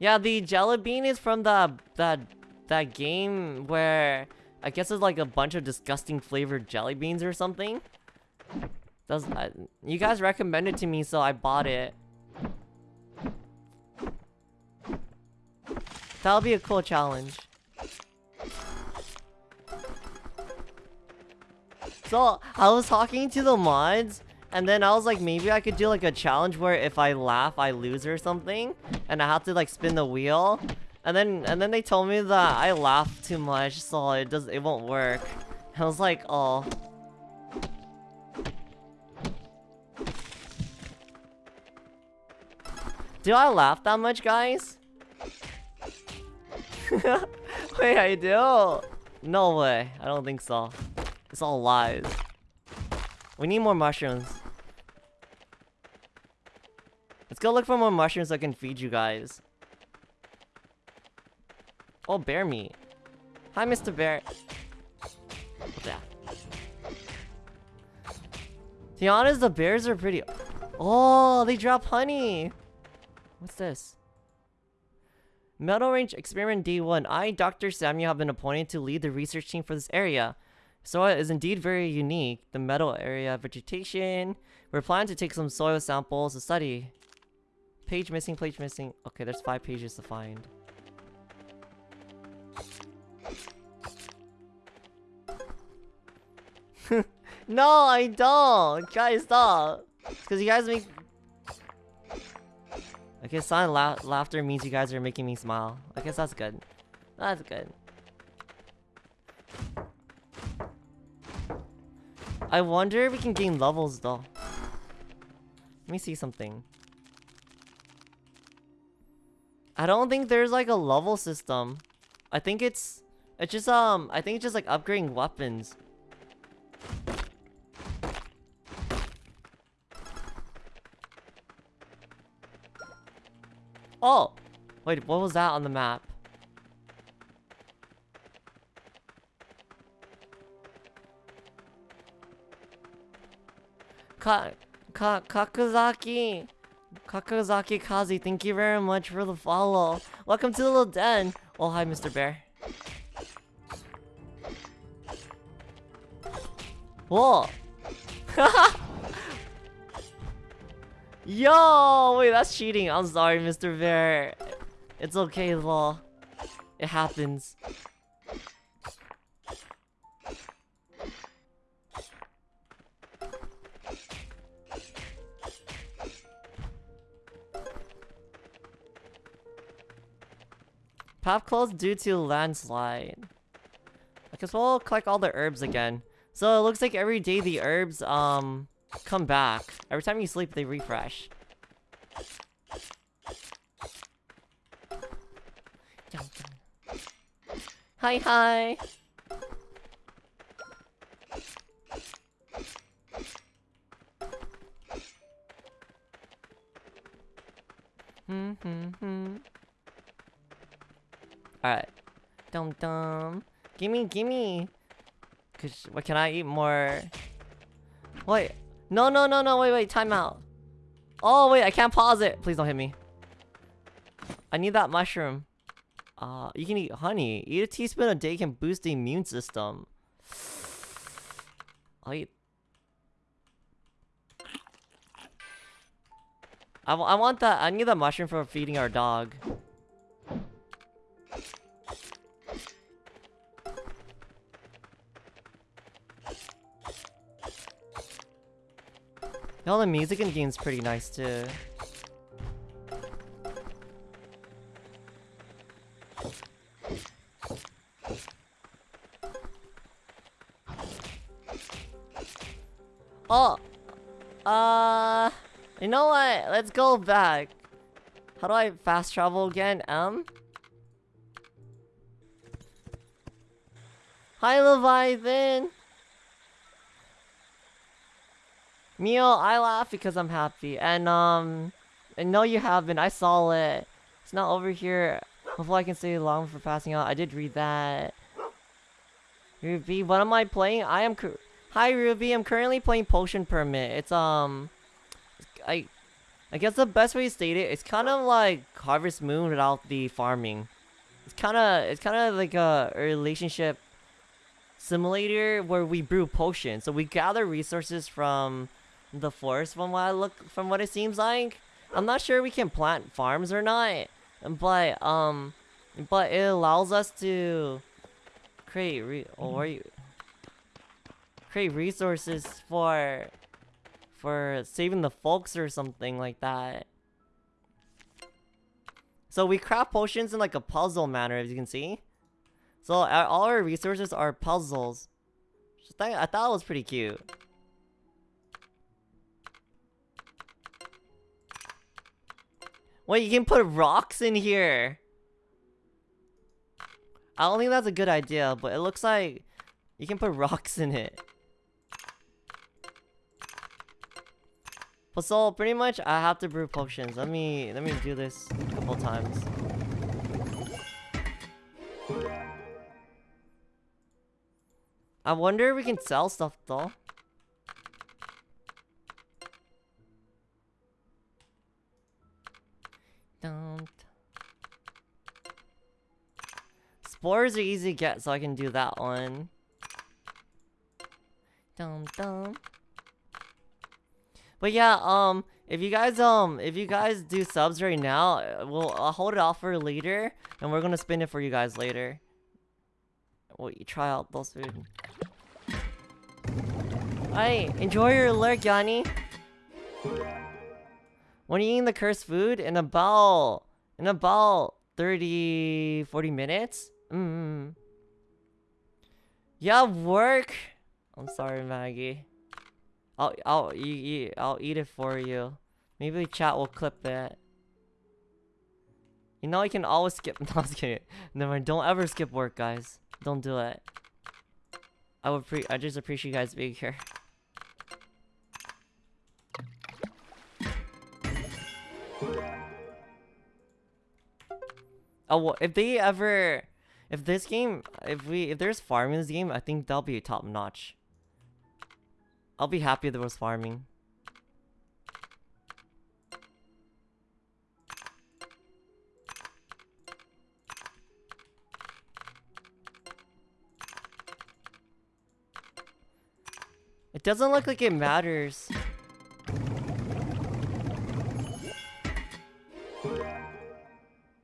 Yeah, the jelly bean is from the that that game where I guess it's like a bunch of disgusting flavored jelly beans or something. Does uh, you guys recommended to me, so I bought it. That'll be a cool challenge. So, I was talking to the mods, and then I was like, maybe I could do like a challenge where if I laugh, I lose or something. And I have to like spin the wheel. And then and then they told me that I laugh too much, so it does it won't work. I was like, oh. Do I laugh that much, guys? Wait, I do? No way. I don't think so. It's all lies. We need more mushrooms. Let's go look for more mushrooms I can feed you guys. Oh, bear meat. Hi, Mr. Bear. What's that? To be honest, the bears are pretty... Oh, they drop honey! What's this? Meadow Range Experiment D1. I, Dr. Samuel, have been appointed to lead the research team for this area. Soil is indeed very unique. The metal area vegetation. We're planning to take some soil samples to study. Page missing, page missing. Okay, there's five pages to find. no, I don't! Guys, stop! Because you guys make... I guess silent la laughter means you guys are making me smile. I guess that's good. That's good. I wonder if we can gain levels though. Let me see something. I don't think there's like a level system. I think it's it's just um I think it's just like upgrading weapons. Oh! Wait, what was that on the map? Ka Ka Kakuzaki Kakuzaki Kazi, thank you very much for the follow. Welcome to the little den. Oh, hi, Mr. Bear. Whoa! Yo! Wait, that's cheating. I'm sorry, Mr. Bear. It's okay, though. It happens. Path closed due to landslide. I guess we'll collect all the herbs again. So it looks like every day the herbs um come back. Every time you sleep, they refresh. Hi, hi. Alright. Dum dum. Gimme, gimme. Cause what can I eat more? Wait. No, no, no, no. Wait, wait. Time out. Oh, wait. I can't pause it. Please don't hit me. I need that mushroom. Uh, you can eat honey. Eat a teaspoon a day can boost the immune system. I'll eat. I, I want that. I need that mushroom for feeding our dog. All the music in the game's pretty nice too. Oh! Uh... You know what? Let's go back. How do I fast travel again? M? Hi, Leviathan! Mio, I laugh because I'm happy. And, um... I know you have been. I saw it. It's not over here. Hopefully I can stay long for passing out. I did read that. Ruby, what am I playing? I am... Hi, Ruby. I'm currently playing Potion Permit. It's, um... I... I guess the best way to state it, it's kind of like Harvest Moon without the farming. It's kind of... It's kind of like a relationship simulator where we brew potions. So we gather resources from the forest from what I look from what it seems like. I'm not sure we can plant farms or not, but um, but it allows us to create re or mm-hmm. create resources for for saving the folks or something like that. So we craft potions in like a puzzle manner, as you can see. So our, all our resources are puzzles. I thought it was pretty cute. Wait, you can put rocks in here. I don't think that's a good idea, but it looks like you can put rocks in it. But so pretty much I have to brew potions. Let me let me do this a couple times. I wonder if we can sell stuff though. dumped. Spores are easy to get, so I can do that one. Dum dum. But yeah, um, if you guys, um, if you guys do subs right now, we'll I'll hold it off for later, and we're gonna spin it for you guys later. Well, you try out those food. Alright, enjoy your lurk, Yanni. When you eating the cursed food? In a about in about 30 40 minutes? Mm. Yeah, work. I'm sorry, Maggie. I'll I'll eat, I'll eat it for you. Maybe chat will clip that. You know you can always skip. No, I kidding. Never. Don't ever skip work, guys. Don't do it. I would pre. I just appreciate you guys being here. Oh, well, if they ever, if this game, if we, if there's farming in this game, I think that'll be top notch. I'll be happy if there was farming. It doesn't look like it matters.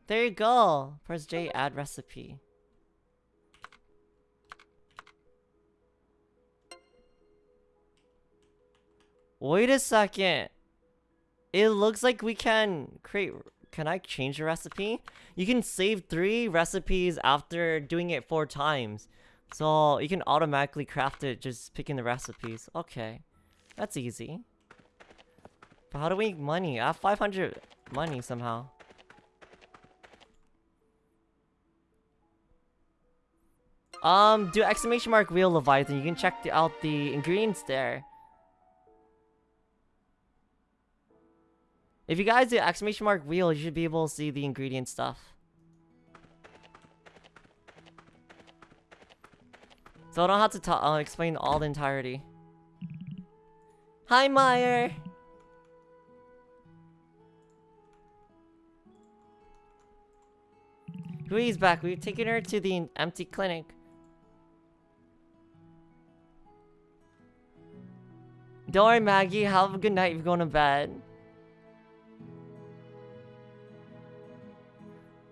There you go. Press J, add recipe. Wait a second. It looks like we can create... Can I change the recipe? You can save three recipes after doing it four times. So you can automatically craft it just picking the recipes. Okay. That's easy. But how do we make money? I have 500 money somehow. Um, do exclamation mark real Leviathan. You can check the, out the ingredients there. If you guys do exclamation mark wheel, you should be able to see the ingredient stuff. So I don't have to uh, explain all the entirety. Hi, Meyer! Rui's back. We've taken her to the empty clinic. Don't worry, Maggie. Have a good night you're going to bed.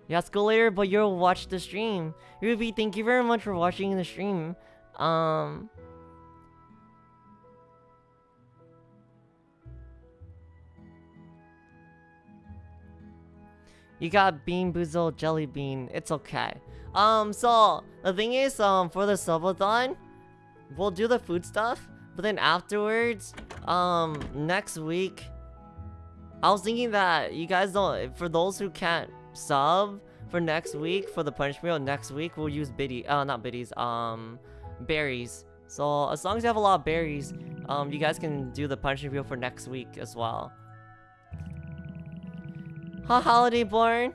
Yes, go later, but you'll watch the stream. Ruby, thank you very much for watching the stream. Um... You got Bean Boozle Jelly Bean. It's okay. Um, so, the thing is, um, for the subathon, we'll do the food stuff. But then afterwards, um, next week, I was thinking that you guys don't, for those who can't sub for next week, for the punch meal next week, we'll use biddy, uh, not biddies, um, berries. So as long as you have a lot of berries, um, you guys can do the punch meal for next week as well. Ha, Holiday Born!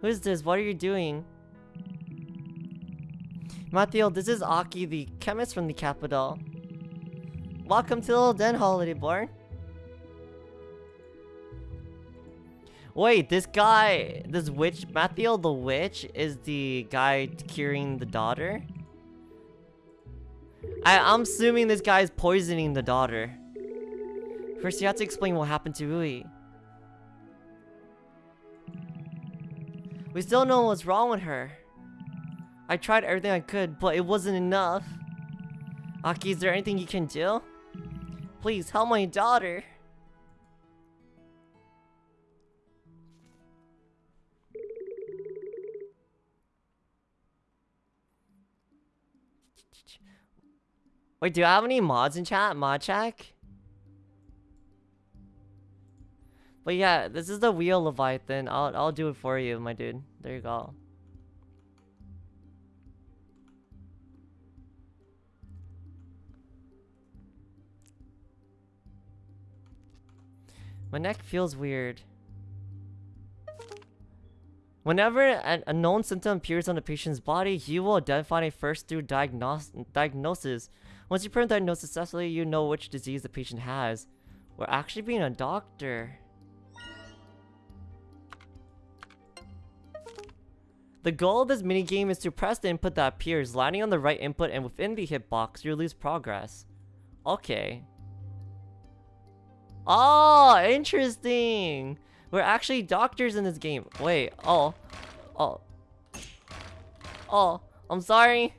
Who is this? What are you doing? Matthew, this is Aki, the chemist from the capital. Welcome to the Little Den, Holiday Born. Wait, this guy, this witch, Matthew the witch, is the guy curing the daughter? I, I'm assuming this guy is poisoning the daughter. First, you have to explain what happened to Rui. We still don't know what's wrong with her. I tried everything I could, but it wasn't enough. Aki, is there anything you can do? Please, help my daughter. Wait, do I have any mods in chat? Mod check? But yeah, this is the wheel Leviathan. I'll I'll do it for you, my dude. There you go. My neck feels weird. Whenever an unknown symptom appears on a patient's body, you will identify it first through diagnos diagnosis. Once you prove diagnosis successfully, you know which disease the patient has. We're actually being a doctor. The goal of this minigame is to press the input that appears, landing on the right input and within the hitbox, you lose progress. Okay. Oh, interesting! We're actually doctors in this game. Wait, oh. Oh. Oh, I'm sorry.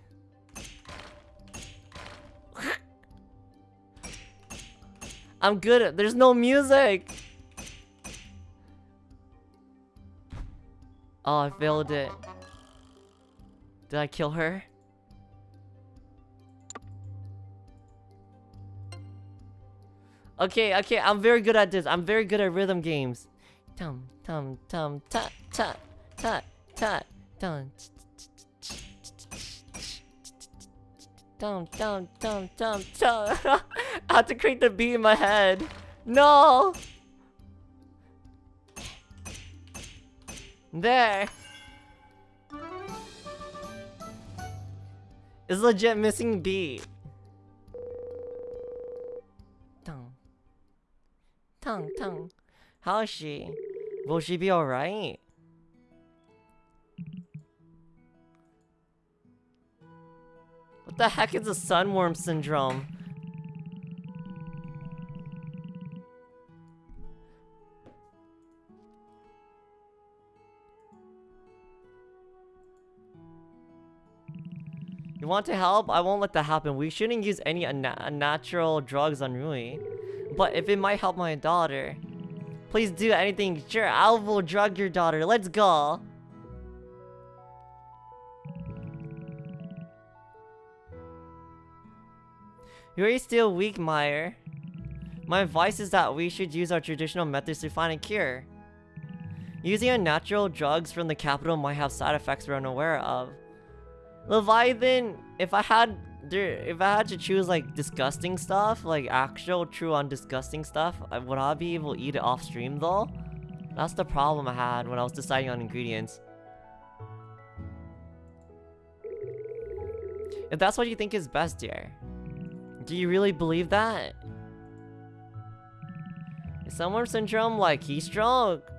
I'm good at- there's no music! Oh, I failed it. Did I kill her? Okay, okay, I'm very good at this. I'm very good at rhythm games. Tum tum tum ta ta ta ta tum Dum dum dum dum. I have to create the beat in my head. No. There. It's legit missing beat. Tongue, tongue. How is she? Will she be alright? What the heck is a sunworm syndrome? You want to help? I won't let that happen. We shouldn't use any unnatural drugs on Rui. But if it might help my daughter, please do anything. Sure, I will drug your daughter. Let's go. You're still weak, Meyer. My advice is that we should use our traditional methods to find a cure. Using unnatural drugs from the capital might have side effects we're unaware of. Leviathan, if I had if I had to choose like disgusting stuff, like actual true on disgusting stuff, would I be able to eat it off stream though? That's the problem I had when I was deciding on ingredients. If that's what you think is best, dear. Do you really believe that? Is Sunworm Syndrome like heat stroke?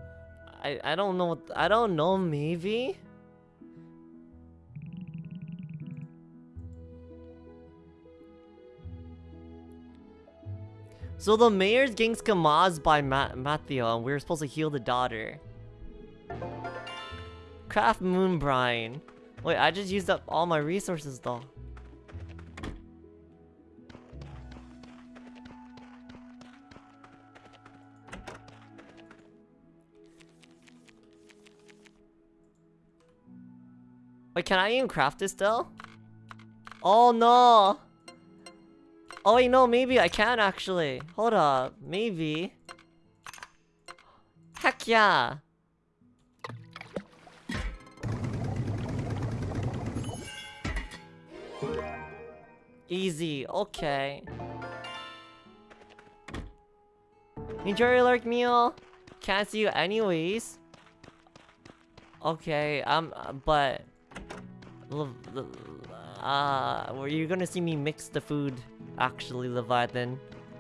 I, I don't know, I don't know, maybe? So the mayor's getting Kamaz by Ma Matthew and we are supposed to heal the daughter. Craft moon brine. Wait, I just used up all my resources though. Wait, can I even craft this still? Oh no! Oh wait, no, maybe I can actually. Hold up, maybe. Heck yeah! Easy, okay. Enjoy your lurk meal. Can't see you anyways. Okay, um, but... Uh, were you gonna see me mix the food? actually Leviathan.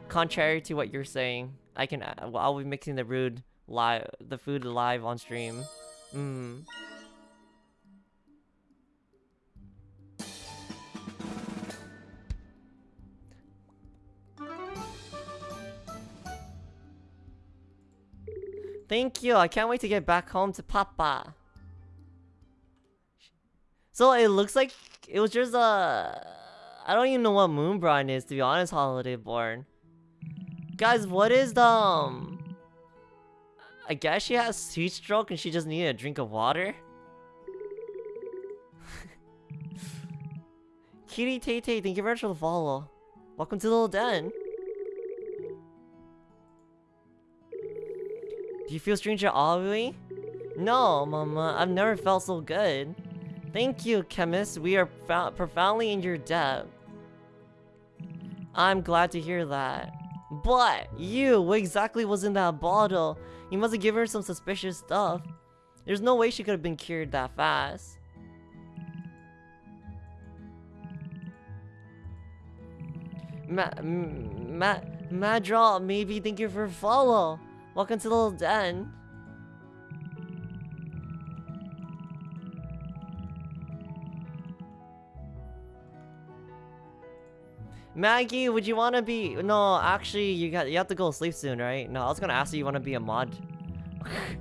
Contrary to what you're saying, I can. Uh, I'll be mixing the food live, the food live on stream. Hmm. Thank you. I can't wait to get back home to Papa. So it looks like it was just a. I don't even know what Moonbrine is, to be honest, Holiday Born. Guys, what is the, um... I guess she has heat stroke and she just needed a drink of water? Kitty Tay Tay, thank you very much for the follow. Welcome to the little den. Do you feel stranger Aoi? No, mama, I've never felt so good. Thank you, chemist. We are profoundly in your debt. I'm glad to hear that. But, you, what exactly was in that bottle? You must have given her some suspicious stuff. There's no way she could have been cured that fast. Ma Ma Madral, maybe thank you for follow. Welcome to the little den. Maggie, would you want to be? No, actually, you got you have to go to sleep soon, right? No, I was gonna ask you, you want to be a mod.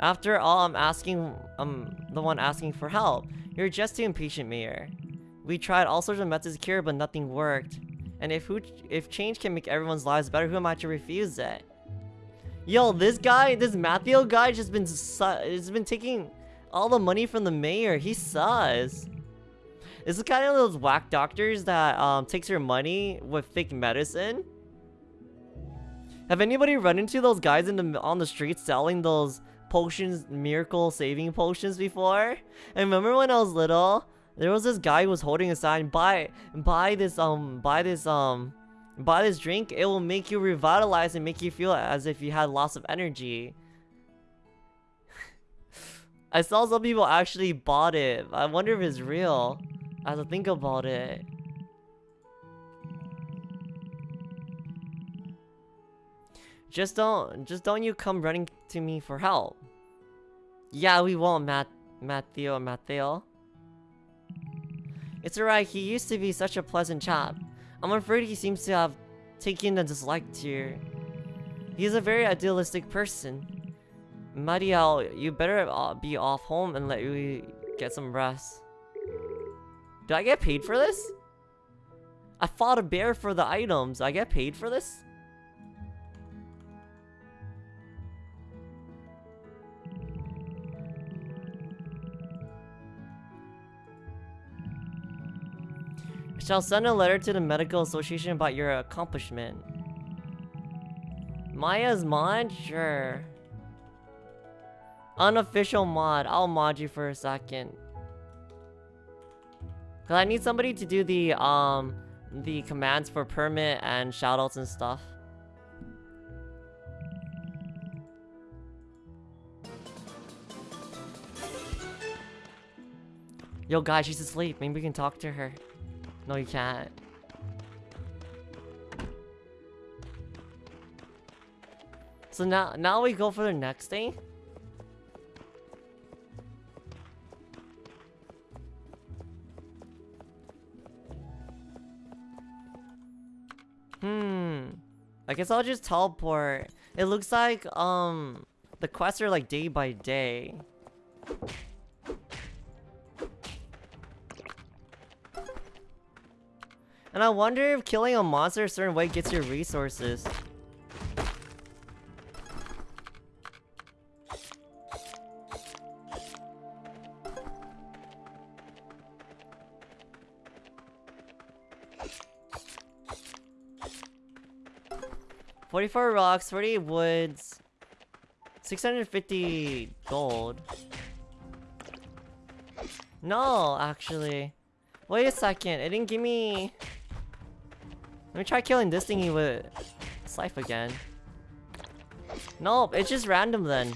After all, I'm asking, I'm the one asking for help. You're just too impatient, Mayor. We tried all sorts of methods to cure, but nothing worked. And if who, if change can make everyone's lives better, who am I to refuse it? Yo, this guy, this Matthew guy, just been has been taking all the money from the mayor. He sus. This is kind of those whack doctors that um takes your money with fake medicine. Have anybody run into those guys in the on the street selling those potions, miracle saving potions before? And remember when I was little, there was this guy who was holding a sign, buy, buy this, um, buy this, um, buy this drink. It will make you revitalize and make you feel as if you had lots of energy. I saw some people actually bought it. I wonder if it's real. I have to think about it. Just don't, just don't you come running to me for help. Yeah, we won't, Matt, Matthew, Matteo. It's alright, he used to be such a pleasant chap. I'm afraid he seems to have taken a dislike to you. He's a very idealistic person. Mariel, you better uh, be off home and let you get some rest. Do I get paid for this? I fought a bear for the items. I get paid for this? Shall send a letter to the medical association about your accomplishment. Maya's mod? Sure. Unofficial mod. I'll mod you for a second. Cause I need somebody to do the um the commands for permit and shoutouts and stuff. Yo guys, she's asleep. Maybe we can talk to her. No, you can't. So now, now we go for the next thing. Hmm. I guess I'll just teleport. It looks like, um, the quests are like day by day. And I wonder if killing a monster a certain way gets your resources. Forty-four rocks, forty woods, six hundred fifty gold. No, actually. Wait a second, it didn't give me... Let me try killing this thingy with Scythe again. Nope, it's just random then.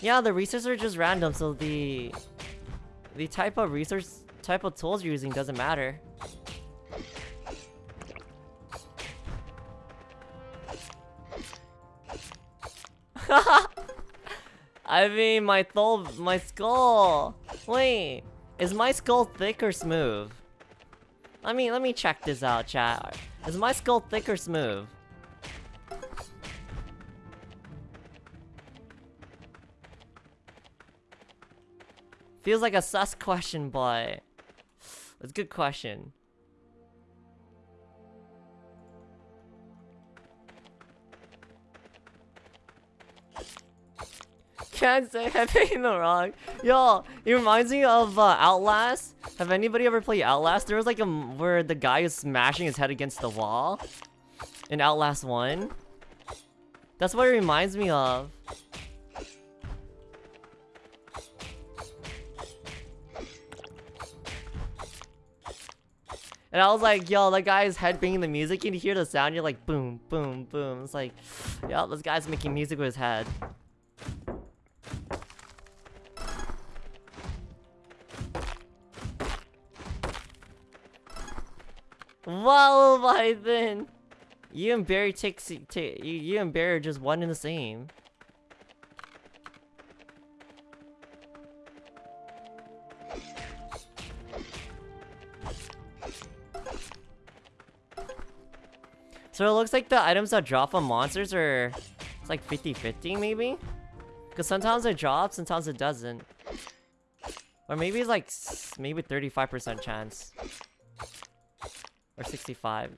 Yeah, the resources are just random, so the the type of resource type of tools you're using doesn't matter. I mean, my thol my skull. Wait, is my skull thick or smooth? Let me let me check this out, chat. Is my skull thick or smooth? Feels like a sus question, but it's a good question. Can't say in the wrong. Yo, it reminds me of uh, Outlast. Have anybody ever played Outlast? There was like a where the guy is smashing his head against the wall in Outlast 1. That's what it reminds me of. And I was like, yo, that guy's head banging the music. You can hear the sound, you're like, boom, boom, boom. It's like, yo, this guy's making music with his head. Wallaby then! You and Barry take, take you, you and Barry are just one and the same. So it looks like the items that drop on monsters are it's like 50-50 maybe? Because sometimes it drops, sometimes it doesn't. Or maybe it's like maybe 35% chance. Or 65.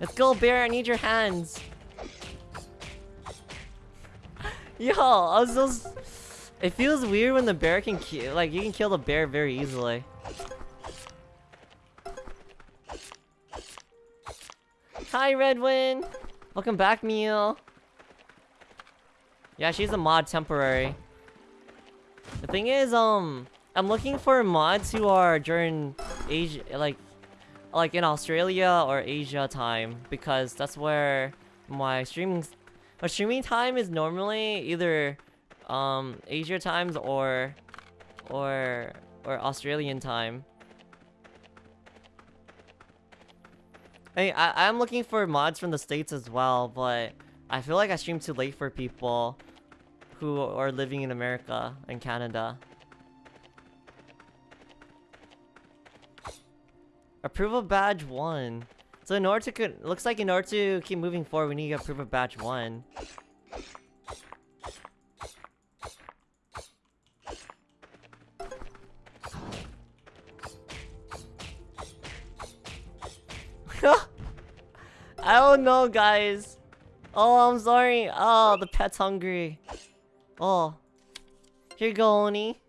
Let's go, bear. I need your hands. Yo, I was just... It feels weird when the bear can kill... Like, you can kill the bear very easily. Hi, Redwin! Welcome back, Meal. Yeah, she's a mod temporary. The thing is, um... I'm looking for mods who are during Asia... Like, like in Australia or Asia time because that's where my streaming my streaming time is normally either um Asia times or or or Australian time. Hey, I I'm looking for mods from the states as well, but I feel like I stream too late for people who are living in America and Canada. Approval badge 1. So in order to... Looks like in order to keep moving forward, we need to approve of badge 1. I don't know, guys. Oh, I'm sorry. Oh, the pet's hungry. Oh. Here you go, Oni.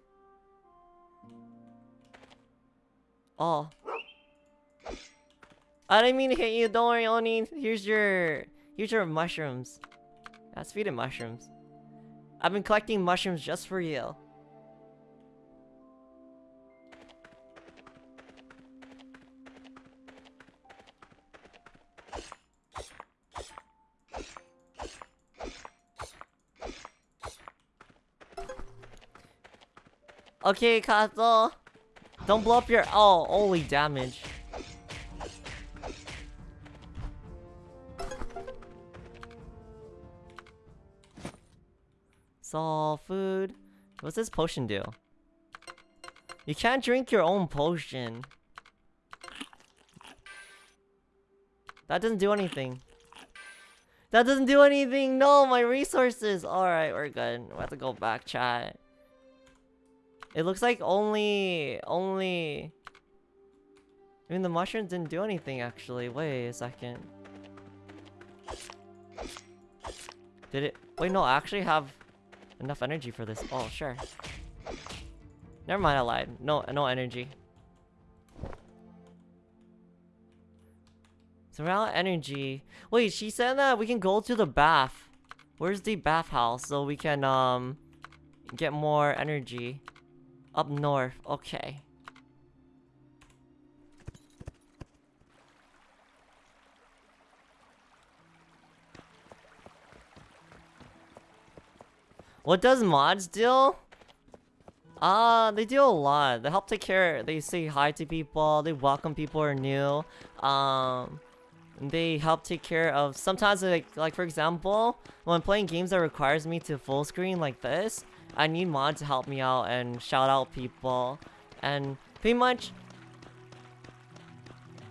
Oh. I didn't mean to hit you, don't worry, Oni. Here's your... Here's your mushrooms. That's feeding mushrooms. I've been collecting mushrooms just for you. Okay, Kato. Don't blow up your- oh, only damage. Soul food. What's this potion do? You can't drink your own potion. That doesn't do anything. That doesn't do anything! No, my resources! Alright, we're good. We have to go back, chat. It looks like only... Only... I mean, the mushrooms didn't do anything, actually. Wait a second. Did it... Wait, no, I actually have enough energy for this. Oh, sure. Never mind, I lied. No, no energy. So we're out of energy. Wait, she said that we can go to the bath. Where's the bathhouse so we can um get more energy? Up north. Okay. What does mods do? Uh, they do a lot. They help take care, they say hi to people, they welcome people who are new. Um, they help take care of, sometimes like, like for example, when playing games that requires me to full screen like this, I need mods to help me out and shout out people. And pretty much,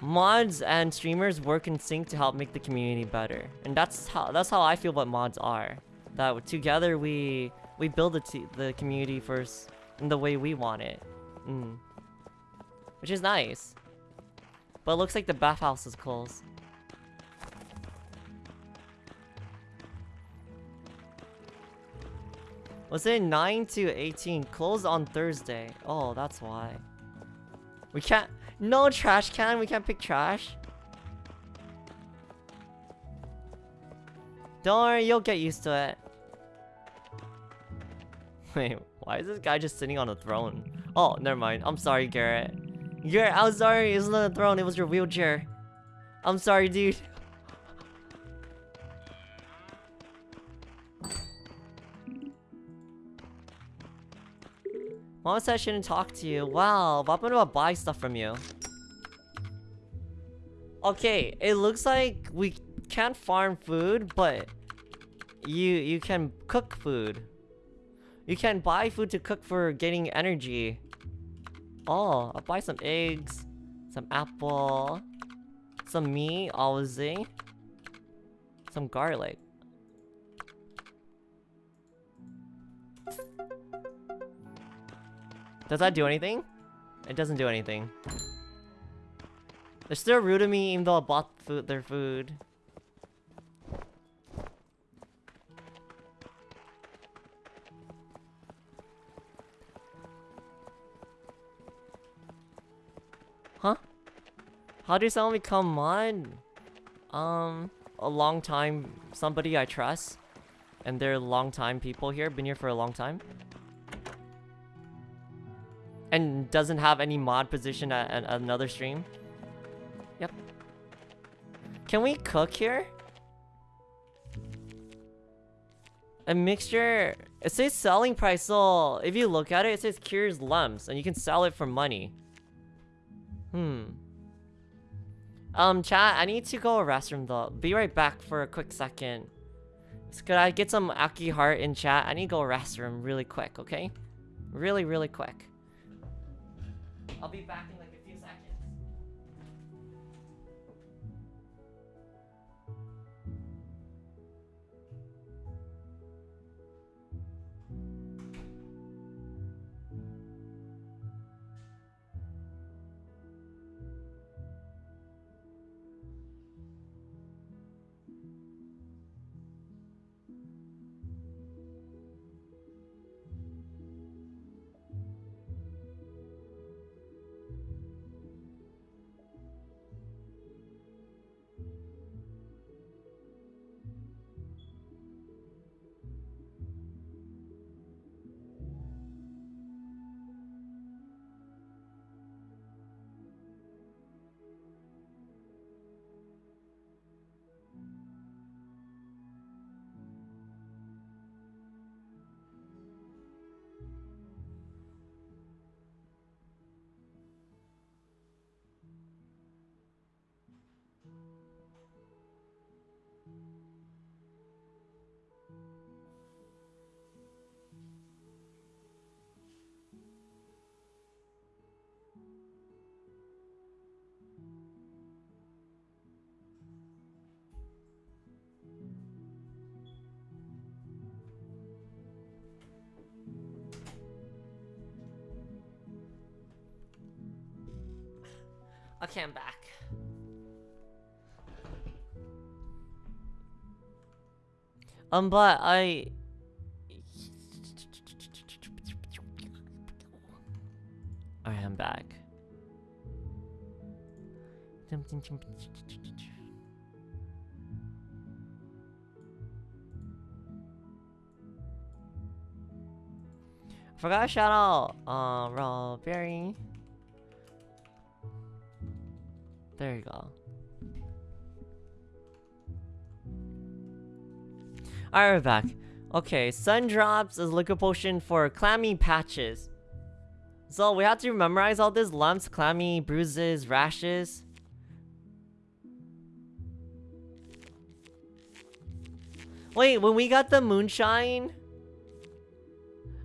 mods and streamers work in sync to help make the community better. And that's how, that's how I feel what mods are that together we we build the, the community first in the way we want it. Mm. Which is nice. But it looks like the bathhouse is closed. Was it 9 to 18? Closed on Thursday. Oh, that's why. We can't... No trash can? We can't pick trash? Don't worry, you'll get used to it. Wait, why is this guy just sitting on a throne? Oh, never mind. I'm sorry, Garrett. Garrett, I'm sorry. It's not a throne. It was your wheelchair. I'm sorry, dude. Mom said I shouldn't talk to you. Wow, but I'm gonna buy stuff from you. Okay, it looks like we can't farm food, but you you can cook food. You can buy food to cook for getting energy. Oh, I'll buy some eggs, some apple, some meat, obviously, some garlic. Does that do anything? It doesn't do anything. They're still rude to me even though I bought food, their food. Huh? How do someone become mod? Um, a long time, somebody I trust. And they're long time people here, been here for a long time. And doesn't have any mod position at, at another stream. Yep. Can we cook here? A mixture... It says selling price, so if you look at it, it says cures lumps, and you can sell it for money. Hmm. Um, chat, I need to go to restroom though. Be right back for a quick second. So could I get some Aki heart in chat? I need to go restroom really quick, okay? Really, really quick. I'll be back in Okay, I'm back. Um, but I... I am back. Forgot shout out, uh, Raw Berry. There you go. Alright, we're back. Okay, Sun Drops is liquid potion for clammy patches. So we have to memorize all these lumps, clammy, bruises, rashes. Wait, when we got the moonshine...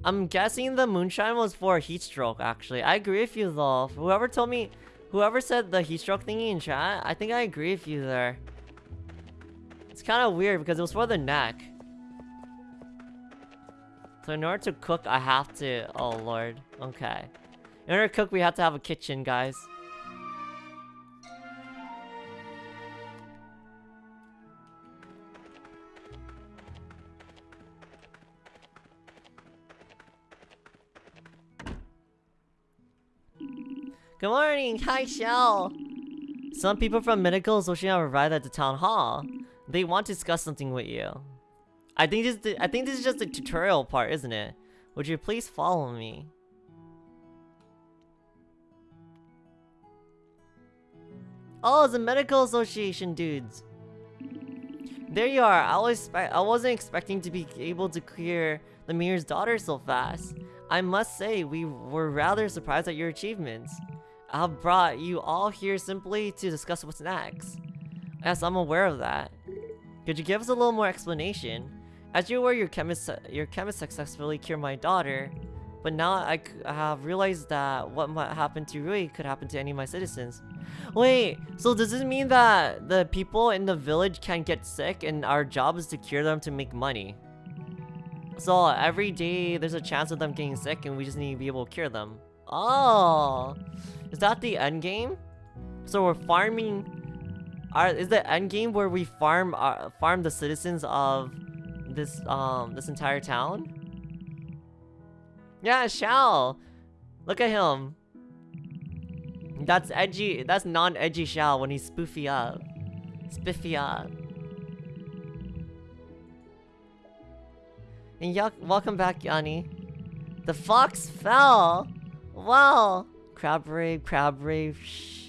I'm guessing the moonshine was for heat stroke, actually. I agree with you, though. Whoever told me... Whoever said the heat stroke thingy in chat, I think I agree with you there. It's kind of weird because it was for the neck. So in order to cook, I have to... Oh, lord. Okay. In order to cook, we have to have a kitchen, guys. Good morning! Hi, Shell! Some people from Medical Association have arrived at the town hall. They want to discuss something with you. I think this I think this is just the tutorial part, isn't it? Would you please follow me? Oh, it's a medical association dudes. There you are. I was I wasn't expecting to be able to clear the mayor's daughter so fast. I must say, we were rather surprised at your achievements. I've brought you all here simply to discuss what's next. Yes, I'm aware of that. Could you give us a little more explanation? As you were your chemist, your chemist successfully cured my daughter, but now I, have realized that what might happen to Rui could happen to any of my citizens. Wait, so does this mean that the people in the village can get sick and our job is to cure them to make money? So every day there's a chance of them getting sick and we just need to be able to cure them. Oh, is that the end game? So we're farming. Is the end game where we farm uh, farm the citizens of this um this entire town? Yeah, Xiao. Look at him. That's edgy. That's non-edgy Xiao when he's spoofy up. Spiffy up. And yuck, welcome back, Yanni. The fox fell. Wow. Crab rave, crab rave. Shh.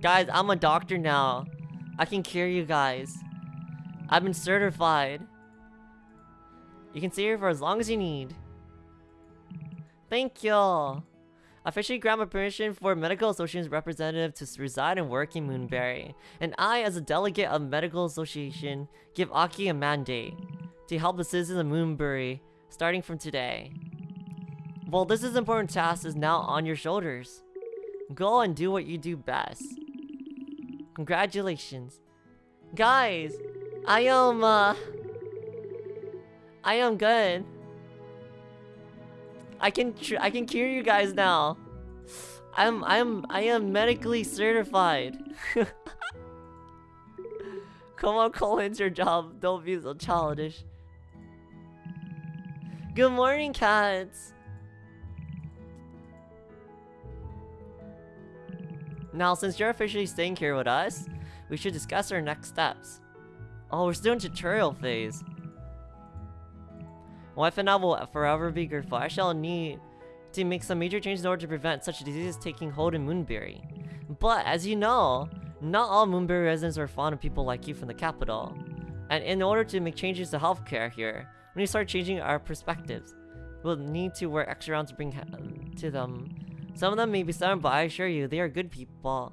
Guys, I'm a doctor now. I can cure you guys. I've been certified. You can stay here for as long as you need. Thank you. Officially grant my permission for Medical Association's representative to reside and work in Moonbury. And I, as a delegate of Medical Association, give Aki a mandate to help the citizens of Moonbury starting from today. Well, this is important task is now on your shoulders. Go and do what you do best. Congratulations. Guys, I am, uh... I am good. I can I can cure you guys now. I'm I'm I am medically certified. Come on, call in your job. Don't be so childish. Good morning, cats. Now, since you're officially staying here with us, we should discuss our next steps. Oh, we're still in tutorial phase. Wife and I will forever be grateful. I shall need to make some major changes in order to prevent such diseases taking hold in Moonbury. But, as you know, not all Moonbury residents are fond of people like you from the capital. And in order to make changes to healthcare here, we need to start changing our perspectives. We'll need to work extra rounds to bring to them. Some of them may be stubborn, but I assure you, they are good people.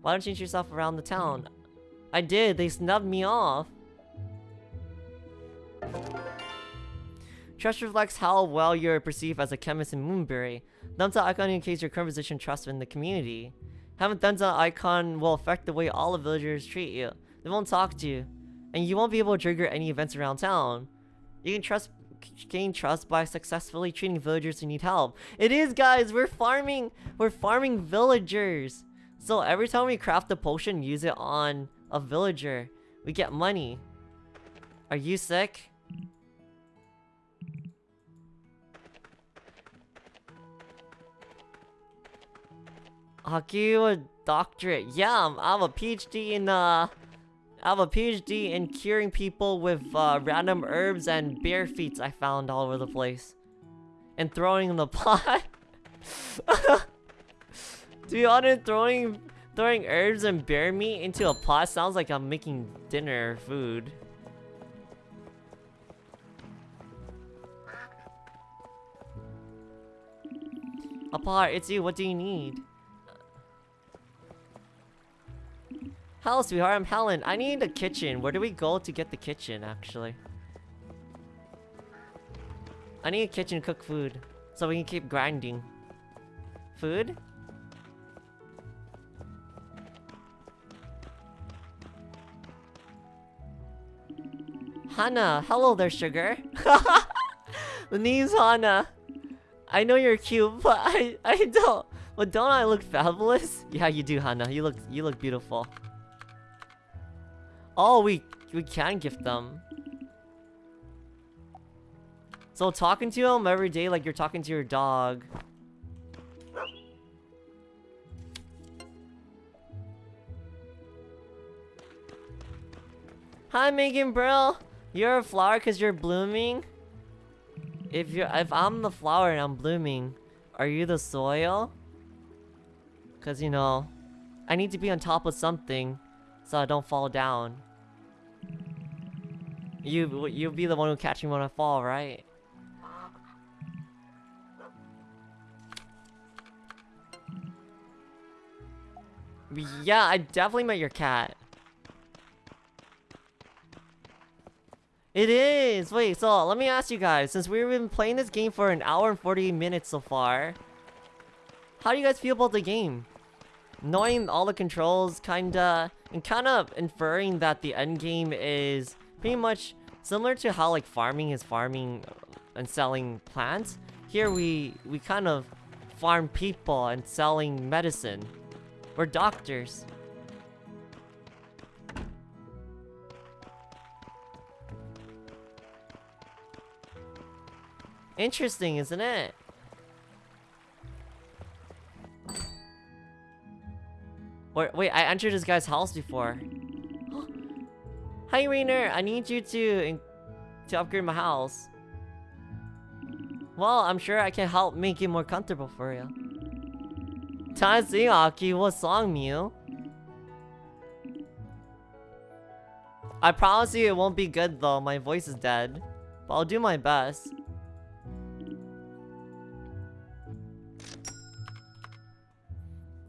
Why don't you change yourself around the town? I did, they snubbed me off. Trust reflects how well you're perceived as a chemist in Moonbury. Thumbs up icon indicates your current position trust in the community. Having thumbs up icon will affect the way all the villagers treat you. They won't talk to you. And you won't be able to trigger any events around town. You can trust gain trust by successfully treating villagers who need help. It is guys, we're farming we're farming villagers. So every time we craft a potion, use it on a villager. We get money. Are you sick? I'll you a doctorate. Yeah, I'm, I have a PhD in uh I have a PhD in curing people with uh, random herbs and bear feet I found all over the place. And throwing in the pot. to be honest, throwing throwing herbs and bear meat into a pot sounds like I'm making dinner food. Apart, it's you. What do you need? Hello, sweetheart. I'm Helen. I need a kitchen. Where do we go to get the kitchen, actually? I need a kitchen to cook food. So we can keep grinding. Food? Hannah. Hello there, sugar. the name's Hannah. I know you're cute, but I I don't. But don't I look fabulous? Yeah, you do, Hannah. You look you look beautiful. Oh, we we can gift them. So talking to him every day like you're talking to your dog. Hi Megan bro. You're a flower cause you're blooming? If you're if I'm the flower and I'm blooming, are you the soil? Cause you know, I need to be on top of something so I don't fall down. You you'll be the one who catch me when I fall, right? Yeah, I definitely met your cat. It is! Wait, so let me ask you guys, since we've been playing this game for an hour and 40 minutes so far, how do you guys feel about the game? Knowing all the controls, kinda, and kinda inferring that the end game is pretty much similar to how like farming is farming and selling plants. Here we, we kind of farm people and selling medicine. We're doctors. Interesting, isn't it? Or, wait, I entered this guy's house before. Hi, Rainer. I need you to to upgrade my house. Well, I'm sure I can help make it more comfortable for you. Sing Aki, what song, Mew? I promise you it won't be good though, my voice is dead. But I'll do my best.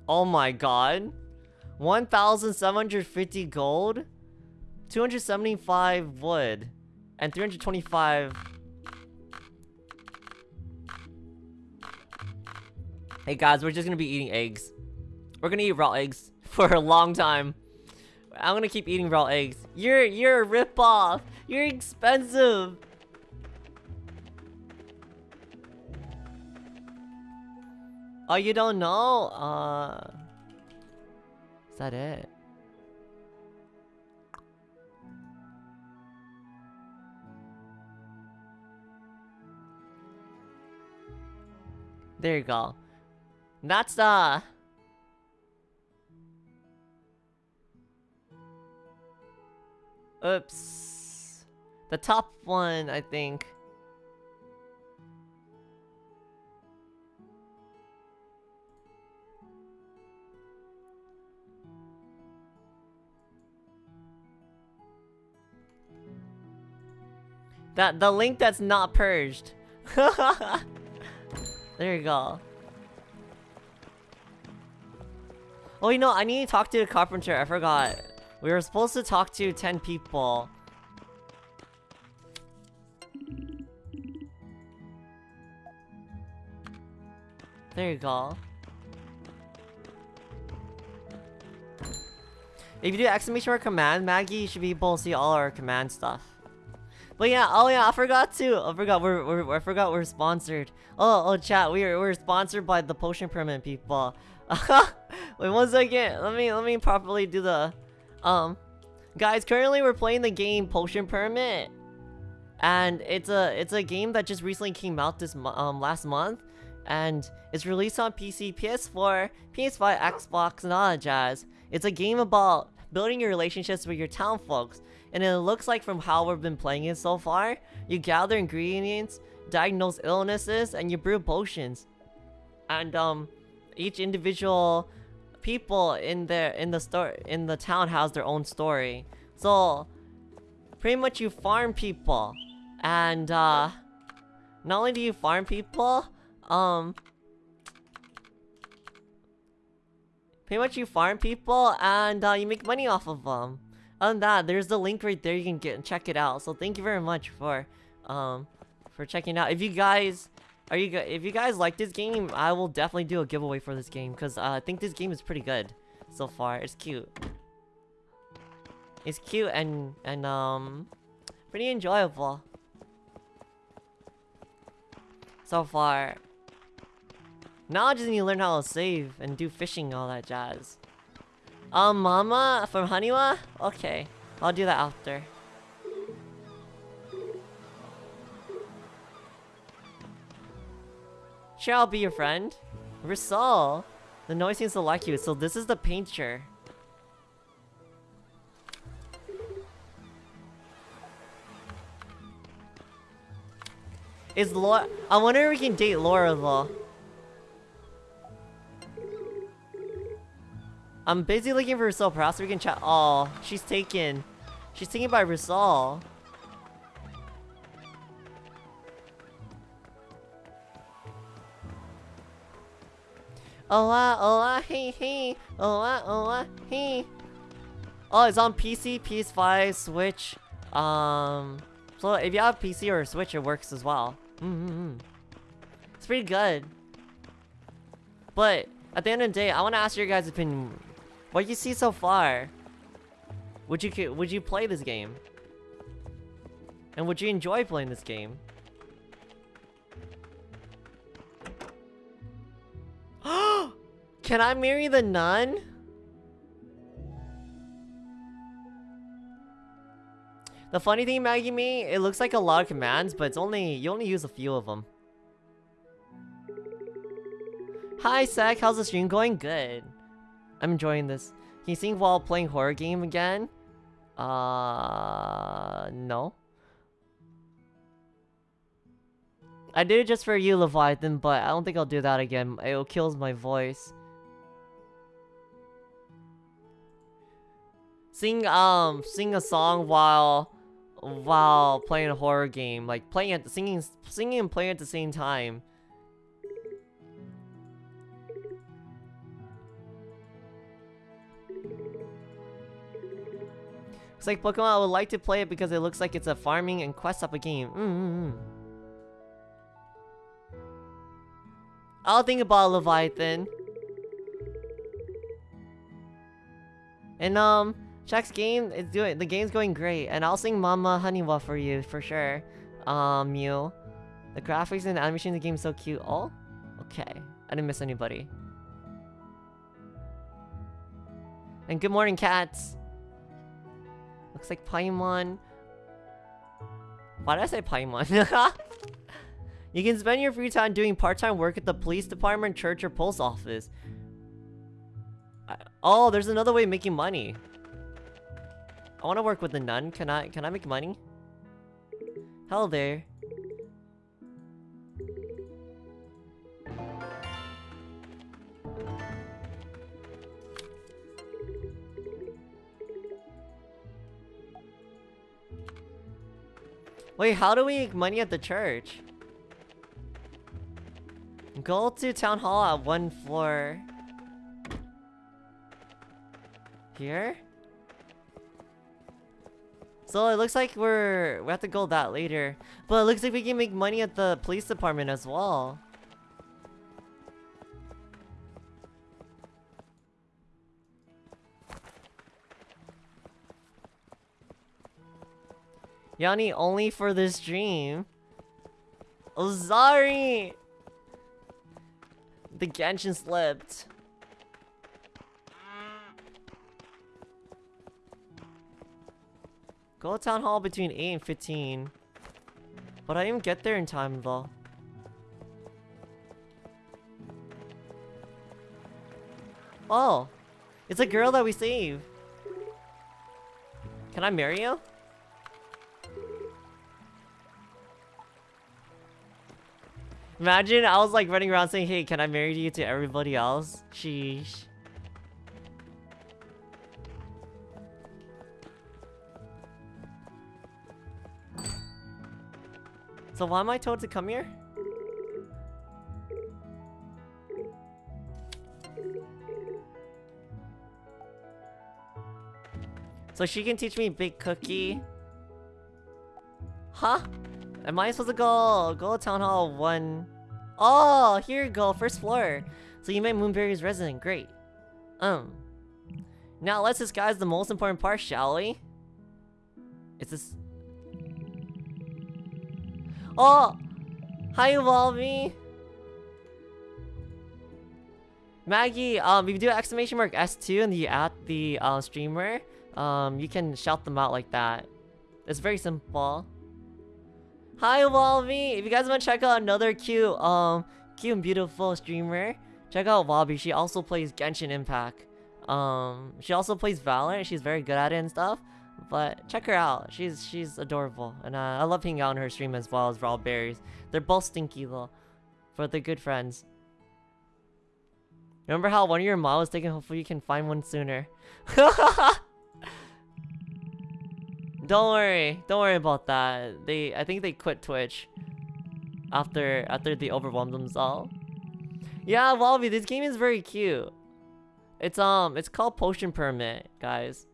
Oh my god. 1,750 gold, 275 wood, and 325... Hey guys, we're just gonna be eating eggs. We're gonna eat raw eggs for a long time. I'm gonna keep eating raw eggs. You're you're a ripoff. You're expensive. Oh, you don't know? Uh, is that it? There you go. That's the... Oops. The top one, I think. That the link that's not purged. there you go. Oh, you know, I need to talk to the carpenter. I forgot. We were supposed to talk to 10 people. There you go. If you do exclamation mark command, Maggie, you should be able to see all our command stuff. But yeah, oh yeah, I forgot too. I forgot we're, we're I forgot we're sponsored. Oh oh chat, we are we're sponsored by the potion permit people. Wait one second. Let me let me properly do the um guys, currently we're playing the game Potion Permit. And it's a it's a game that just recently came out this um last month and it's released on PC, PS4, PS5, Xbox, and all that jazz. It's a game about building your relationships with your town folks and it looks like from how we've been playing it so far, you gather ingredients, diagnose illnesses, and you brew potions. And um, each individual people in the in the store in the town has their own story. So pretty much you farm people, and uh, not only do you farm people, um, pretty much you farm people and uh, you make money off of them than that, there's the link right there. You can get check it out. So thank you very much for um for checking out. If you guys are you if you guys like this game, I will definitely do a giveaway for this game because uh, I think this game is pretty good so far. It's cute. It's cute and and um pretty enjoyable so far. Now I just need to learn how to save and do fishing all that jazz. Um, Mama from Haniwa? Okay, I'll do that after. Sure, I'll be your friend. Risol! The noise seems to like you, so this is the painter. Is Laura- I wonder if we can date Laura though. I'm busy looking for Risol. Perhaps we can chat. Oh, she's taken. She's taken by Risol. Oh ah, hey hey. Oh ah, hey. Oh, it's on PC, PS5, Switch. Um, so if you have PC or Switch, it works as well. Mm -hmm. It's pretty good. But at the end of the day, I want to ask your guys' opinion. What you see so far? Would you would you play this game? And would you enjoy playing this game? Can I marry the nun? The funny thing, Maggie me, it looks like a lot of commands, but it's only you only use a few of them. Hi, Sek. How's the stream going? Good. I'm enjoying this. Can you sing while playing horror game again? Uh, no. I did it just for you, Leviathan, but I don't think I'll do that again. It kills my voice. Sing, um, sing a song while, while playing a horror game. Like, playing at, singing, singing and playing at the same time. It's like Pokemon, I would like to play it because it looks like it's a farming and quest type of game. Mm -hmm. I'll think about Leviathan. And um, Check's game is doing the game's going great, and I'll sing Mama Honeywa for you for sure. Um, you, The graphics and the animation of the game is so cute. Oh, okay. I didn't miss anybody. And good morning, cats. Looks like Paimon. Why did I say Paimon? you can spend your free time doing part-time work at the police department, church, or post office. Oh, there's another way of making money. I want to work with the nun. Can I can I make money? Hello there. Wait, how do we make money at the church? Go to town hall at one floor. Here? So it looks like we're we have to go that later. But it looks like we can make money at the police department as well. Yanni, only for this dream. Oh, sorry! The Genshin slipped. Go to town hall between 8 and 15. But I didn't get there in time though. Oh! It's a girl that we saved! Can I marry you? Imagine I was like running around saying, hey, can I marry you to everybody else? Sheesh. So why am I told to come here? So she can teach me Big Cookie? Huh? Am I supposed to go go to town hall one? Oh, here you go, first floor. So you met Moonbury's resident, great. Um. Now let's disguise the most important part, shall we? Is this? Oh, hi Volby. Maggie, um, if you do exclamation mark S2 and you add the uh, streamer, um, you can shout them out like that. It's very simple. Hi, Walby! If you guys want to check out another cute, um, cute and beautiful streamer, check out Walby. She also plays Genshin Impact. Um, she also plays Valorant. She's very good at it and stuff. But check her out. She's she's adorable, and uh, I love hanging out on her stream as well as Raw Berries. They're both stinky though, but they're good friends. Remember how one of your mom was taken? Hopefully you can find one sooner. Don't worry. Don't worry about that. They I think they quit Twitch after after they overwhelmed themselves. Yeah, Wallaby, this game is very cute. It's um, it's called Potion Permit, guys.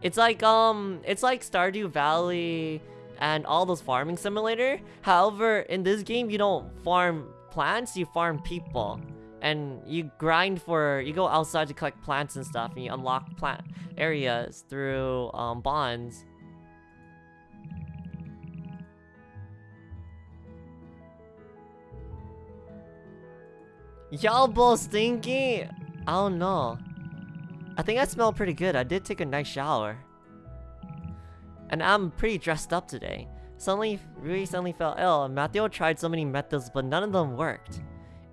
It's like um, it's like Stardew Valley and all those farming simulator. However, in this game, you don't farm plants, you farm people. And you grind for, you go outside to collect plants and stuff, and you unlock plant areas through um, bonds. Y'all both stinky? I don't know. I think I smell pretty good. I did take a nice shower. And I'm pretty dressed up today. Suddenly, Rui suddenly fell ill, and Matthew tried so many methods, but none of them worked.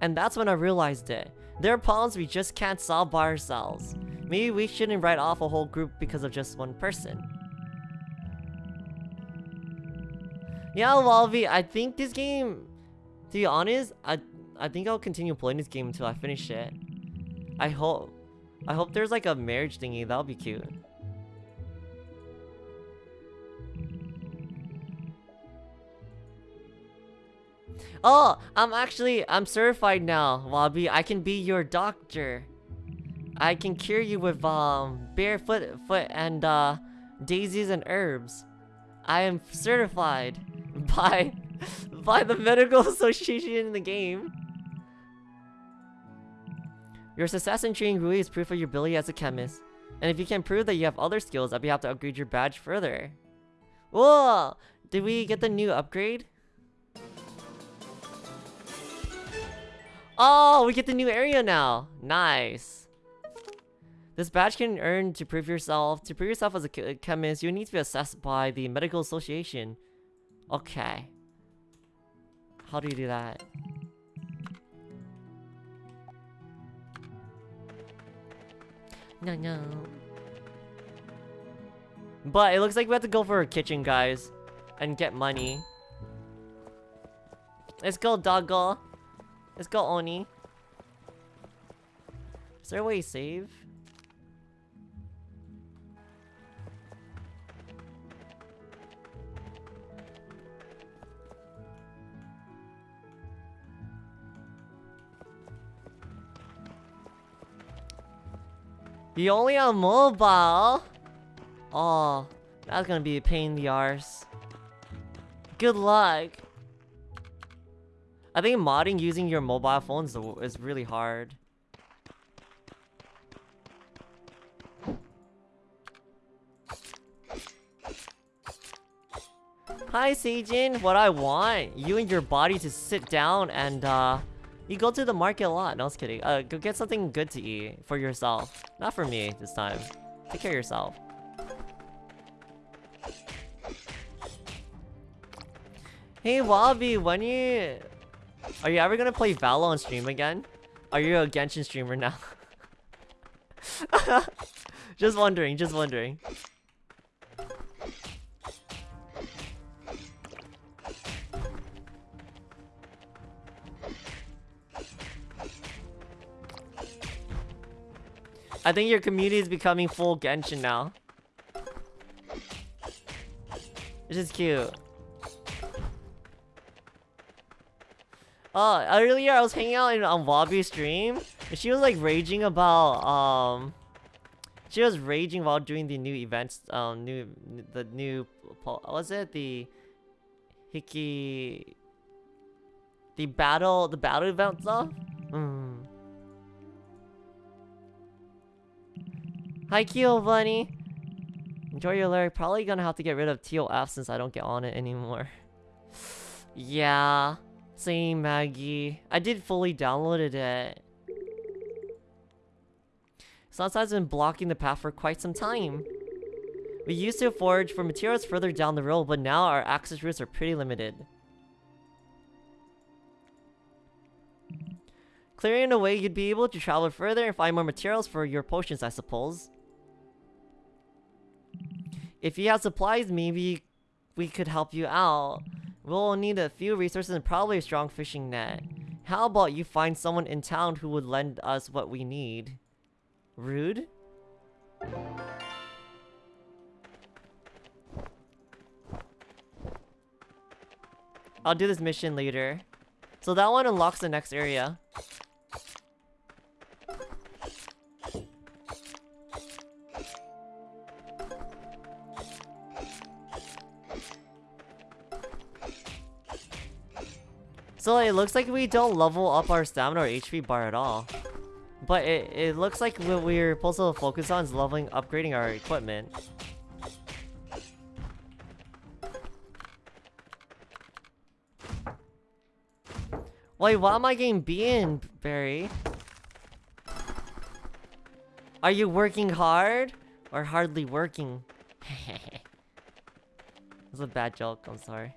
And that's when I realized it. There are problems we just can't solve by ourselves. Maybe we shouldn't write off a whole group because of just one person. Yeah, Walvi, I think this game, to be honest, I I think I'll continue playing this game until I finish it. I hope, I hope there's like a marriage thingy, that'll be cute. Oh, I'm actually, I'm certified now, Wabi. I can be your doctor. I can cure you with, um, barefoot foot and, uh, daisies and herbs. I am certified by, by the medical association in the game. Your success in treating Rui is proof of your ability as a chemist. And if you can prove that you have other skills, I'll be able to upgrade your badge further. Whoa! Did we get the new upgrade? Oh, we get the new area now. Nice. This badge can earn to prove yourself. To prove yourself as a chemist, you need to be assessed by the medical association. Okay. How do you do that? No, no. But it looks like we have to go for a kitchen, guys. And get money. Let's go, Doggo. Let's go, Oni. Is there a way to save? You only have mobile? Oh, that's gonna be a pain in the arse. Good luck. I think modding using your mobile phones is really hard. Hi Seijin, what I want, you and your body to sit down and uh, you go to the market a lot. No, I was kidding. Uh, go get something good to eat for yourself. Not for me this time. Take care of yourself. Hey Wabi, when you are you ever gonna play Valo on stream again? Are you a Genshin streamer now? just wondering, just wondering. I think your community is becoming full Genshin now. Which is cute. Oh, earlier I was hanging out in on Wabi's stream, and she was like raging about um. She was raging while doing the new events, um, new the new was it the Hiki the battle the battle event stuff. Mm. Hi Kyo Bunny. Enjoy your lyric. Probably gonna have to get rid of TOF since I don't get on it anymore. yeah. Same, Maggie. I did fully downloaded it. Sunside's been blocking the path for quite some time. We used to forage for materials further down the road, but now our access routes are pretty limited. Clearing a way, you'd be able to travel further and find more materials for your potions, I suppose. If you have supplies, maybe we could help you out. We'll need a few resources and probably a strong fishing net. How about you find someone in town who would lend us what we need? Rude? I'll do this mission later. So that one unlocks the next area. So it looks like we don't level up our stamina or HP bar at all. But it, it looks like what we're supposed to focus on is leveling, upgrading our equipment. Wait, why am I getting being, Barry? Are you working hard? Or hardly working? That's a bad joke, I'm sorry.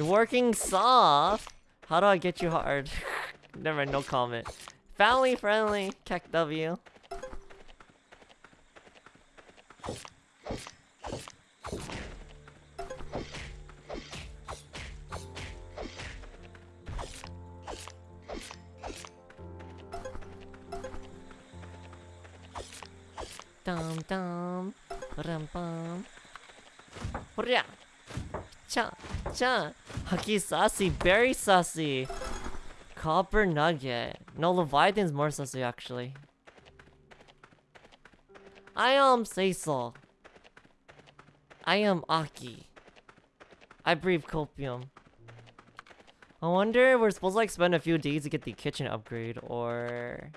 Working soft. How do I get you hard? Never, no comment. Family friendly, Keck W. Dum dum, rum bum. Hurrah! Cha cha. Haki sassy, very sassy. Copper nugget. No, Leviathan's more sassy actually. I am Cecil. I am Aki. I breathe copium. I wonder if we're supposed to like spend a few days to get the kitchen upgrade or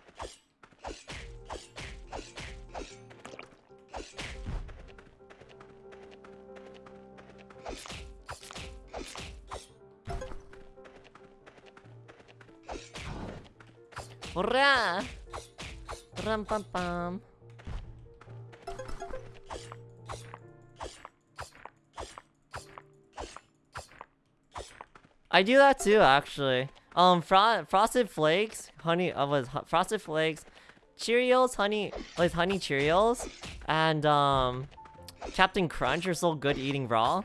Hurrah! Ram pam pam. I do that too, actually. Um, fro frosted flakes, honey, uh, was frosted flakes, Cheerios, honey, with honey Cheerios, and um, Captain Crunch are so good eating raw.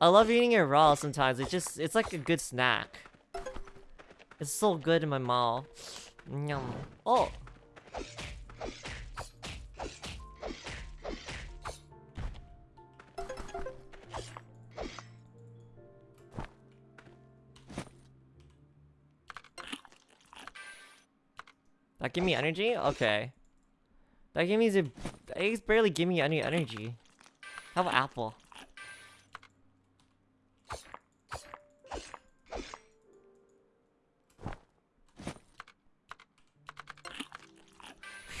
I love eating it raw sometimes. It just, it's like a good snack. It's so good in my mouth. Yum. Oh! That give me energy? Okay. That give me the eggs barely give me any energy. How about apple?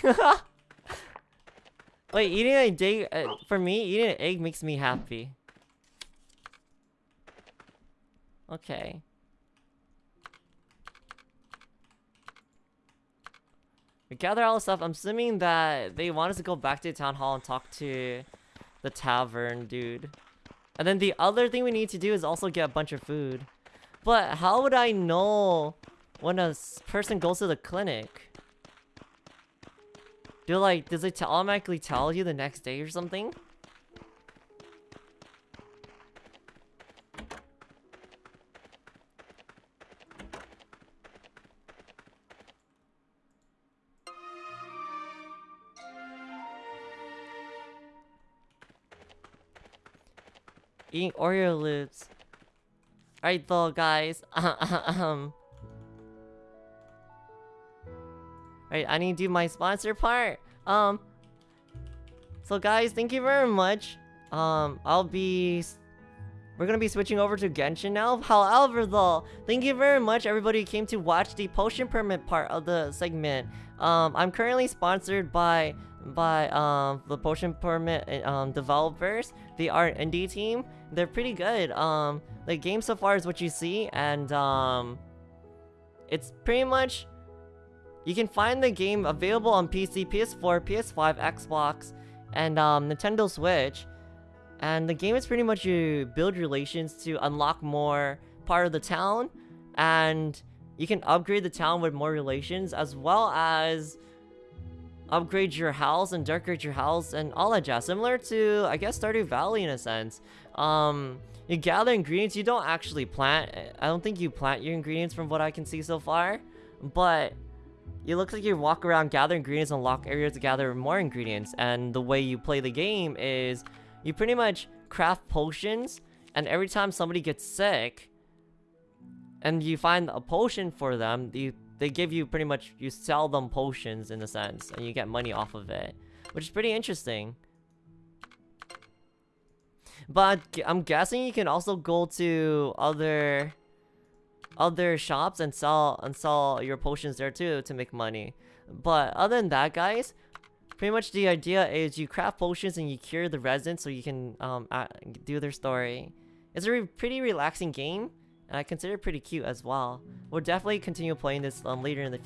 Wait, eating a egg, uh, for me, eating an egg makes me happy. Okay. We gather all the stuff. I'm assuming that they want us to go back to the town hall and talk to the tavern dude. And then the other thing we need to do is also get a bunch of food. But how would I know when a person goes to the clinic? Do like, does it automatically tell you the next day or something? Eating Oreo loops. Alright though, guys. um. Alright, I need to do my sponsor part. Um. So guys, thank you very much. Um, I'll be... We're gonna be switching over to Genshin now. However, though, thank you very much everybody who came to watch the potion permit part of the segment. Um, I'm currently sponsored by by um the potion permit um developers. They are an indie team. They're pretty good. Um, the game so far is what you see, and um, it's pretty much you can find the game available on PC, PS4, PS5, Xbox, and um, Nintendo Switch. And the game is pretty much you build relations to unlock more part of the town, and you can upgrade the town with more relations, as well as upgrade your house and decorate your house and all that jazz. Similar to, I guess, Stardew Valley in a sense. Um, you gather ingredients. You don't actually plant. I don't think you plant your ingredients from what I can see so far. But it looks like you walk around, gather ingredients, unlock areas to gather more ingredients. And the way you play the game is you pretty much craft potions. And every time somebody gets sick, and you find a potion for them, you, they give you pretty much, you sell them potions in a sense, and you get money off of it. Which is pretty interesting. But I'm guessing you can also go to other other shops and sell and sell your potions there too to make money. But other than that, guys, pretty much the idea is you craft potions and you cure the residents so you can um do their story. It's a re pretty relaxing game, and I consider it pretty cute as well. We'll definitely continue playing this um, later in the future.